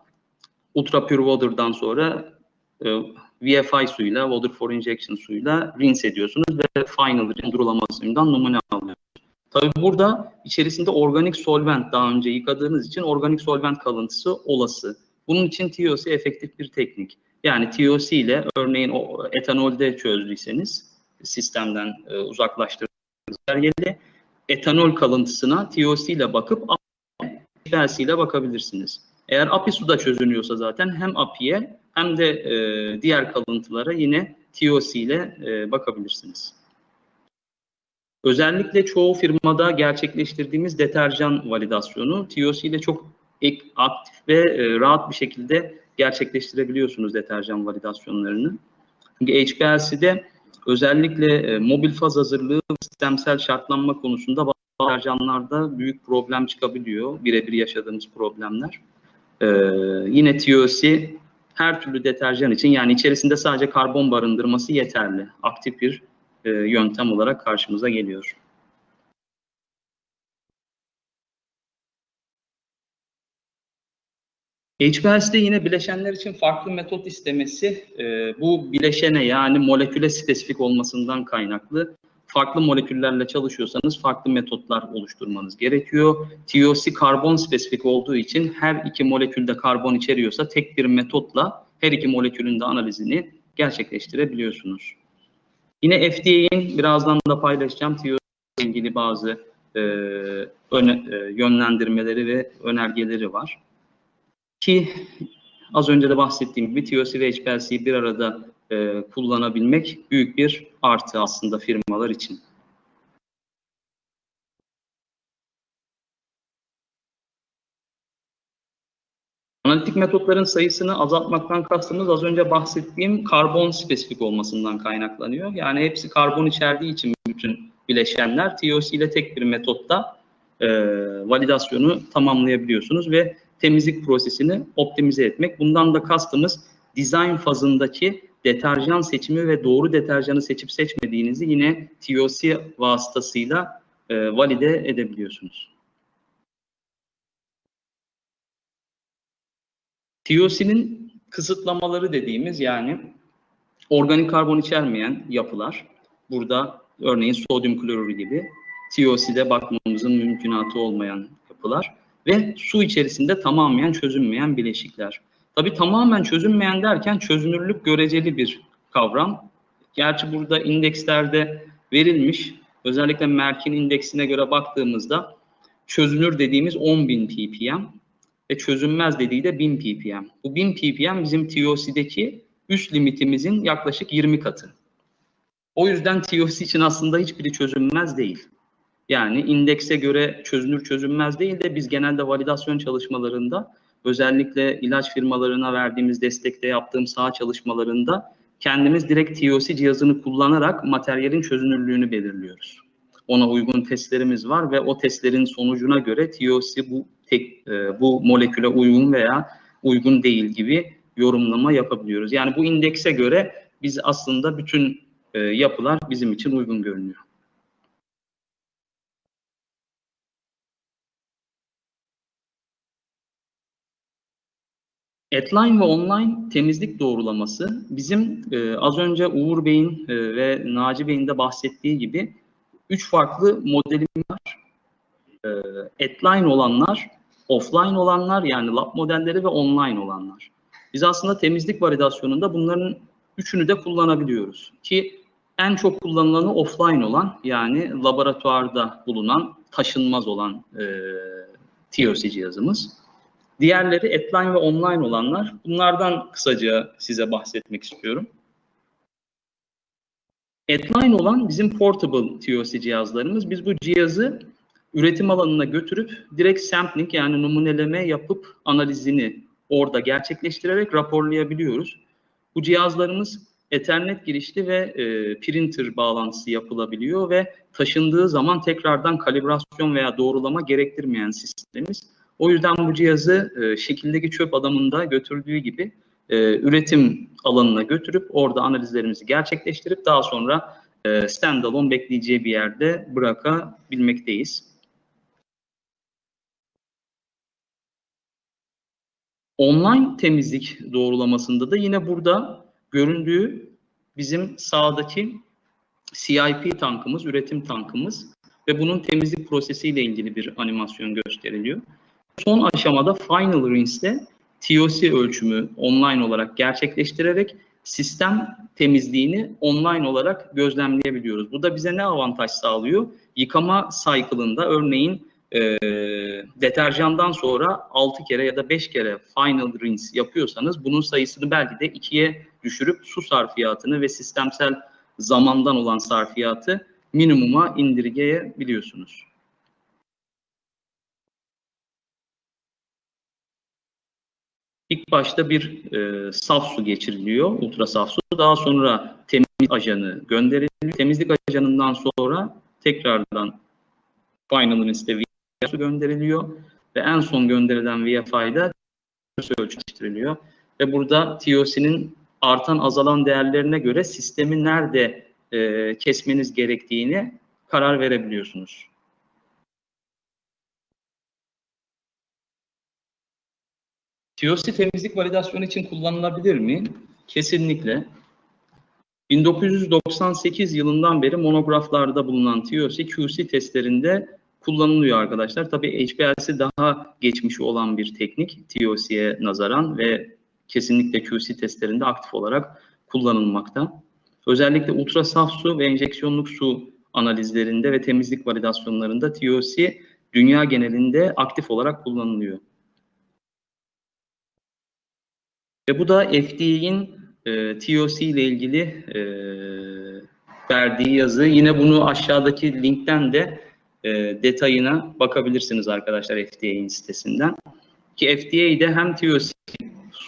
Ultra Pure Water'dan sonra e, VFI suyuyla, Water for Injection suyuyla rinse ediyorsunuz ve final durulama suyundan numune alıyorsunuz. Tabii burada içerisinde organik solvent daha önce yıkadığınız için organik solvent kalıntısı olası. Bunun için TOC efektif bir teknik. Yani TOC ile örneğin o etanolde çözdüyseniz sistemden e, uzaklaştırdığınız yerleri etanol kalıntısına TOC ile bakıp HPLC ile bakabilirsiniz. Eğer API suda çözünüyorsa zaten hem API'ye hem de e, diğer kalıntılara yine TOC ile e, bakabilirsiniz. Özellikle çoğu firmada gerçekleştirdiğimiz deterjan validasyonu TOC ile çok aktif ve e, rahat bir şekilde gerçekleştirebiliyorsunuz deterjan validasyonlarını. Çünkü HPLC'de özellikle e, mobil faz hazırlığı sistemsel şartlanma konusunda bazı deterjanlarda büyük problem çıkabiliyor. Birebir yaşadığımız problemler. Ee, yine TOC her türlü deterjan için yani içerisinde sadece karbon barındırması yeterli. Aktif bir e, yöntem olarak karşımıza geliyor. HPLC'de yine bileşenler için farklı metot istemesi e, bu bileşene yani moleküle spesifik olmasından kaynaklı. Farklı moleküllerle çalışıyorsanız farklı metotlar oluşturmanız gerekiyor. TOC karbon spesifik olduğu için her iki molekülde karbon içeriyorsa tek bir metotla her iki molekülün de analizini gerçekleştirebiliyorsunuz. Yine FDA'nin birazdan da paylaşacağım TOC ile ilgili bazı e, öne, e, yönlendirmeleri ve önergeleri var. Ki az önce de bahsettiğim gibi TOC ve HPLC'yi bir arada e, kullanabilmek büyük bir artı aslında firmalar için. Analitik metotların sayısını azaltmaktan kastımız az önce bahsettiğim karbon spesifik olmasından kaynaklanıyor. Yani hepsi karbon içerdiği için bütün bileşenler TOC ile tek bir metotta e, validasyonu tamamlayabiliyorsunuz ve temizlik prosesini optimize etmek. Bundan da kastımız design fazındaki deterjan seçimi ve doğru deterjanı seçip seçmediğinizi yine TOC vasıtasıyla e, valide edebiliyorsunuz. TOC'nin kısıtlamaları dediğimiz yani organik karbon içermeyen yapılar. Burada örneğin sodyum klorürü gibi TOC'de bakmamızın mümkünatı olmayan yapılar ve su içerisinde tamamen çözünmeyen bileşikler. Tabii tamamen çözünmeyen derken çözünürlük göreceli bir kavram. Gerçi burada indekslerde verilmiş. Özellikle Merck'in indeksine göre baktığımızda çözünür dediğimiz 10.000 ppm ve çözünmez dediği de 1000 ppm. Bu 1000 ppm bizim TOC'deki üst limitimizin yaklaşık 20 katı. O yüzden TOC için aslında hiçbiri çözünmez değil. Yani indekse göre çözünür çözünmez değil de biz genelde validasyon çalışmalarında özellikle ilaç firmalarına verdiğimiz destekte yaptığım saha çalışmalarında kendimiz direkt TOC cihazını kullanarak materyalin çözünürlüğünü belirliyoruz. Ona uygun testlerimiz var ve o testlerin sonucuna göre TOC bu tek, e, bu moleküle uygun veya uygun değil gibi yorumlama yapabiliyoruz. Yani bu indekse göre biz aslında bütün e, yapılar bizim için uygun görünüyor. Atline ve online temizlik doğrulaması bizim e, az önce Uğur Bey'in e, ve Naci Bey'in de bahsettiği gibi üç farklı modelim var. E, Atline olanlar, offline olanlar yani lab modelleri ve online olanlar. Biz aslında temizlik validasyonunda bunların üçünü de kullanabiliyoruz. Ki en çok kullanılanı offline olan yani laboratuvarda bulunan taşınmaz olan e, TOC cihazımız. Diğerleri atline ve online olanlar. Bunlardan kısaca size bahsetmek istiyorum. Atline olan bizim portable TOC cihazlarımız. Biz bu cihazı üretim alanına götürüp direkt sampling yani numuneleme yapıp analizini orada gerçekleştirerek raporlayabiliyoruz. Bu cihazlarımız Ethernet girişli ve e, printer bağlantısı yapılabiliyor ve taşındığı zaman tekrardan kalibrasyon veya doğrulama gerektirmeyen sistemimiz. O yüzden bu cihazı e, şekildeki çöp adamında götürdüğü gibi e, üretim alanına götürüp orada analizlerimizi gerçekleştirip daha sonra e, standalone bekleyeceği bir yerde bırakabilmekteyiz. Online temizlik doğrulamasında da yine burada göründüğü bizim sağdaki CIP tankımız, üretim tankımız. ve bunun temizlik prosesiyle ilgili bir animasyon gösteriliyor. Son aşamada Final Rinse'de TOC ölçümü online olarak gerçekleştirerek sistem temizliğini online olarak gözlemleyebiliyoruz. Bu da bize ne avantaj sağlıyor? Yıkama cycle'ında örneğin e, deterjandan sonra 6 kere ya da 5 kere final rinse yapıyorsanız bunun sayısını belki de 2'ye düşürüp su sarfiyatını ve sistemsel zamandan olan sarfiyatı minimuma indirgeyebiliyorsunuz. İlk başta bir e, saf su geçiriliyor, ultra saf su. Daha sonra temizlik ajanı gönderiliyor. Temizlik ajanından sonra tekrardan final rinse'de VFI gönderiliyor ve en son gönderilen VFI'da ölçüştürülüyor. Ve burada TOC'nin artan azalan değerlerine göre sistemi nerede e, kesmeniz gerektiğini karar verebiliyorsunuz. TOC temizlik validasyonu için kullanılabilir mi? Kesinlikle. 1998 yılından beri monograflarda bulunan TOC QC testlerinde kullanılıyor arkadaşlar. Tabii HPLC daha geçmişi olan bir teknik TOC'ye nazaran ve kesinlikle QC testlerinde aktif olarak kullanılmakta. Özellikle ultra saf su ve enjeksiyonluk su analizlerinde ve temizlik validasyonlarında TOC dünya genelinde aktif olarak kullanılıyor. Ve bu da FDA'nin e, TOC ile ilgili e, verdiği yazı. Yine bunu aşağıdaki linkten de e, detayına bakabilirsiniz arkadaşlar FDA'nin sitesinden. Ki FDA'de hem TOC,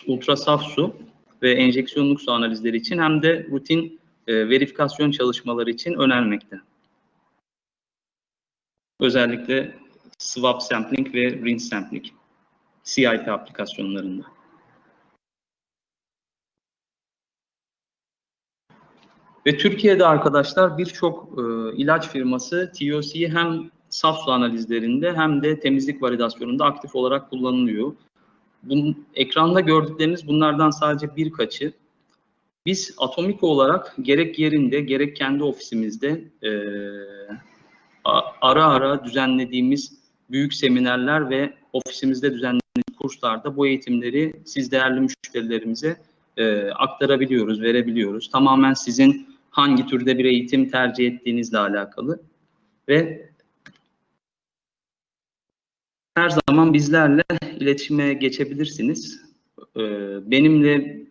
ultrasaf su ve enjeksiyonluk su analizleri için hem de rutin e, verifikasyon çalışmaları için önermekte. Özellikle swab sampling ve rinse sampling CIP aplikasyonlarında. Ve Türkiye'de arkadaşlar birçok e, ilaç firması TOC'yi hem saf su analizlerinde hem de temizlik validasyonunda aktif olarak kullanılıyor. Bunun, ekranda gördükleriniz bunlardan sadece birkaçı. Biz Atomiko olarak gerek yerinde gerek kendi ofisimizde e, ara ara düzenlediğimiz büyük seminerler ve ofisimizde düzenlediğimiz kurslarda bu eğitimleri siz değerli müşterilerimize e, aktarabiliyoruz, verebiliyoruz. Tamamen sizin hangi türde bir eğitim tercih ettiğinizle alakalı ve her zaman bizlerle iletişime geçebilirsiniz. Ee, benimle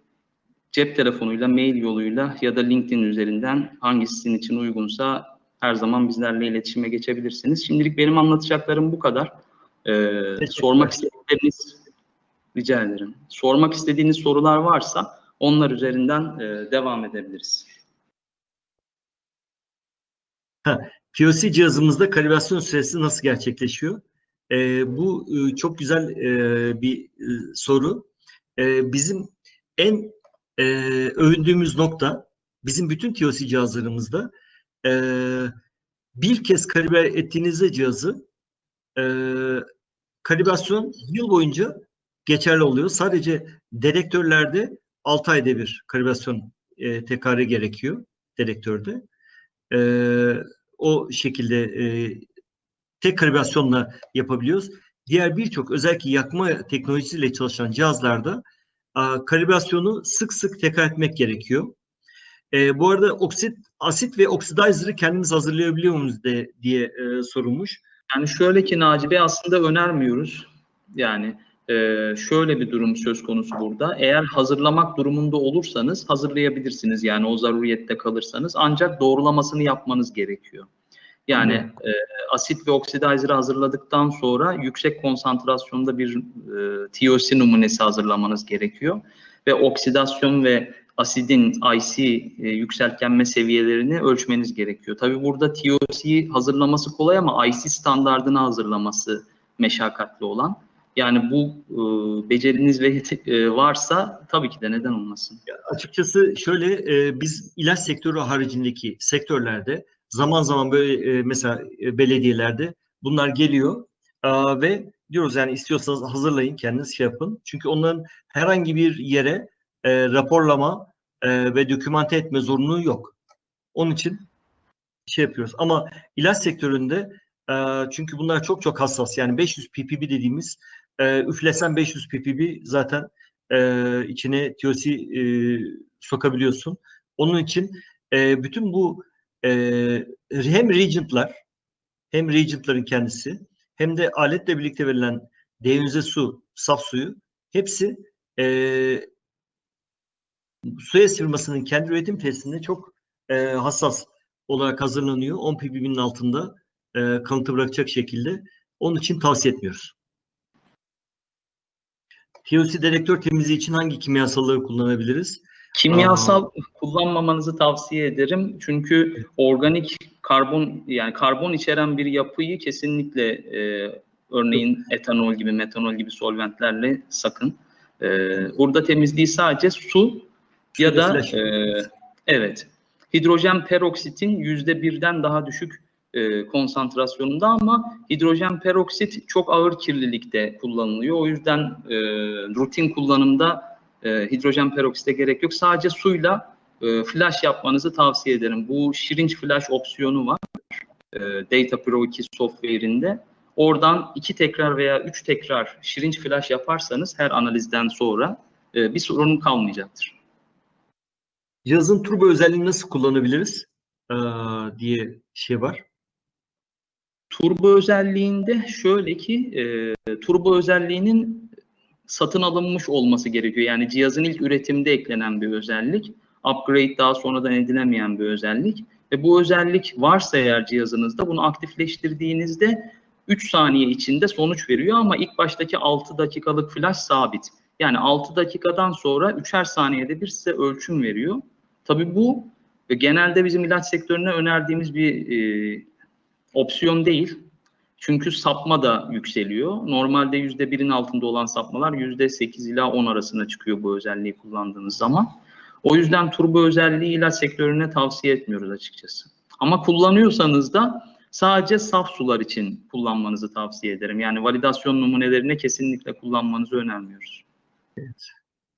cep telefonuyla, mail yoluyla ya da LinkedIn üzerinden hangisi sizin için uygunsa her zaman bizlerle iletişime geçebilirsiniz. Şimdilik benim anlatacaklarım bu kadar. Ee, sormak istedikleriniz rica ederim. Sormak istediğiniz sorular varsa onlar üzerinden e, devam edebiliriz. Ha, POC cihazımızda kalibrasyon süresi nasıl gerçekleşiyor? Ee, bu e, çok güzel e, bir e, soru. E, bizim en e, övündüğümüz nokta, bizim bütün TOC cihazlarımızda e, bir kez kalibre ettiğinizde cihazı e, kalibrasyon yıl boyunca geçerli oluyor. Sadece dedektörlerde 6 ayda bir kalibrasyon e, tekrarı gerekiyor dedektörde. E, o şekilde e, tek kalibrasyonla yapabiliyoruz. Diğer birçok özellikle yakma teknolojisiyle çalışan cihazlarda a, kalibrasyonu sık sık tekrar etmek gerekiyor. E, bu arada oksit, asit ve oksidizer'ı kendimiz hazırlayabiliyor muyuz de, diye e, sorulmuş. Yani şöyle ki Naci Bey aslında önermiyoruz. Yani e, şöyle bir durum söz konusu burada. Eğer hazırlamak durumunda olursanız hazırlayabilirsiniz. Yani o zaruriyette kalırsanız. Ancak doğrulamasını yapmanız gerekiyor. Yani e, asit ve oksidizer'ı hazırladıktan sonra yüksek konsantrasyonda bir e, TOC numunesi hazırlamanız gerekiyor. Ve oksidasyon ve asidin IC e, yükseltgenme seviyelerini ölçmeniz gerekiyor. Tabi burada TOC hazırlaması kolay ama IC standardını hazırlaması meşakkatli olan. Yani bu e, beceriniz ve e, varsa tabii ki de neden olmasın. Ya, açıkçası şöyle e, biz ilaç sektörü haricindeki sektörlerde zaman zaman böyle e, mesela e, belediyelerde bunlar geliyor e, ve diyoruz yani istiyorsanız hazırlayın kendiniz şey yapın. Çünkü onların herhangi bir yere e, raporlama e, ve dokümante etme zorunluluğu yok. Onun için şey yapıyoruz. Ama ilaç sektöründe e, çünkü bunlar çok çok hassas. Yani 500 ppb dediğimiz e, üflesen 500 ppb zaten e, içine TOC e, sokabiliyorsun. Onun için e, bütün bu e, hem reagentlar hem reagentların kendisi hem de aletle birlikte verilen deyonize su, saf suyu hepsi e, Suez firmasının kendi üretim tesisinde çok e, hassas olarak hazırlanıyor. 10 ppb'nin altında e, kalıntı bırakacak şekilde. Onun için tavsiye etmiyoruz. TOC dedektör temizliği için hangi kimyasalları kullanabiliriz? Kimyasal kullanmamanızı tavsiye ederim. Çünkü organik karbon yani karbon içeren bir yapıyı kesinlikle e, örneğin etanol gibi metanol gibi solventlerle sakın. E, burada temizliği sadece su ya da e, evet hidrojen peroksitin yüzde birden daha düşük e, konsantrasyonunda ama hidrojen peroksit çok ağır kirlilikte kullanılıyor. O yüzden e, rutin kullanımda e, hidrojen peroksite gerek yok. Sadece suyla e, flash yapmanızı tavsiye ederim. Bu syringe flash opsiyonu var. E, Data Pro 2 software'inde. Oradan iki tekrar veya üç tekrar syringe flash yaparsanız her analizden sonra e, bir sorun kalmayacaktır. Cihazın turbo özelliğini nasıl kullanabiliriz e, diye şey var. Turbo özelliğinde şöyle ki e, turbo özelliğinin satın alınmış olması gerekiyor. Yani cihazın ilk üretimde eklenen bir özellik. Upgrade daha sonradan edilemeyen bir özellik. Ve bu özellik varsa eğer cihazınızda bunu aktifleştirdiğinizde 3 saniye içinde sonuç veriyor ama ilk baştaki 6 dakikalık flash sabit. Yani 6 dakikadan sonra 3'er saniyede bir size ölçüm veriyor. Tabii bu e, genelde bizim ilaç sektörüne önerdiğimiz bir e, opsiyon değil. Çünkü sapma da yükseliyor. Normalde %1'in altında olan sapmalar %8 ila 10 arasında çıkıyor bu özelliği kullandığınız zaman. O yüzden turbo özelliği ilaç sektörüne tavsiye etmiyoruz açıkçası. Ama kullanıyorsanız da sadece saf sular için kullanmanızı tavsiye ederim. Yani validasyon numunelerine kesinlikle kullanmanızı önermiyoruz. Evet.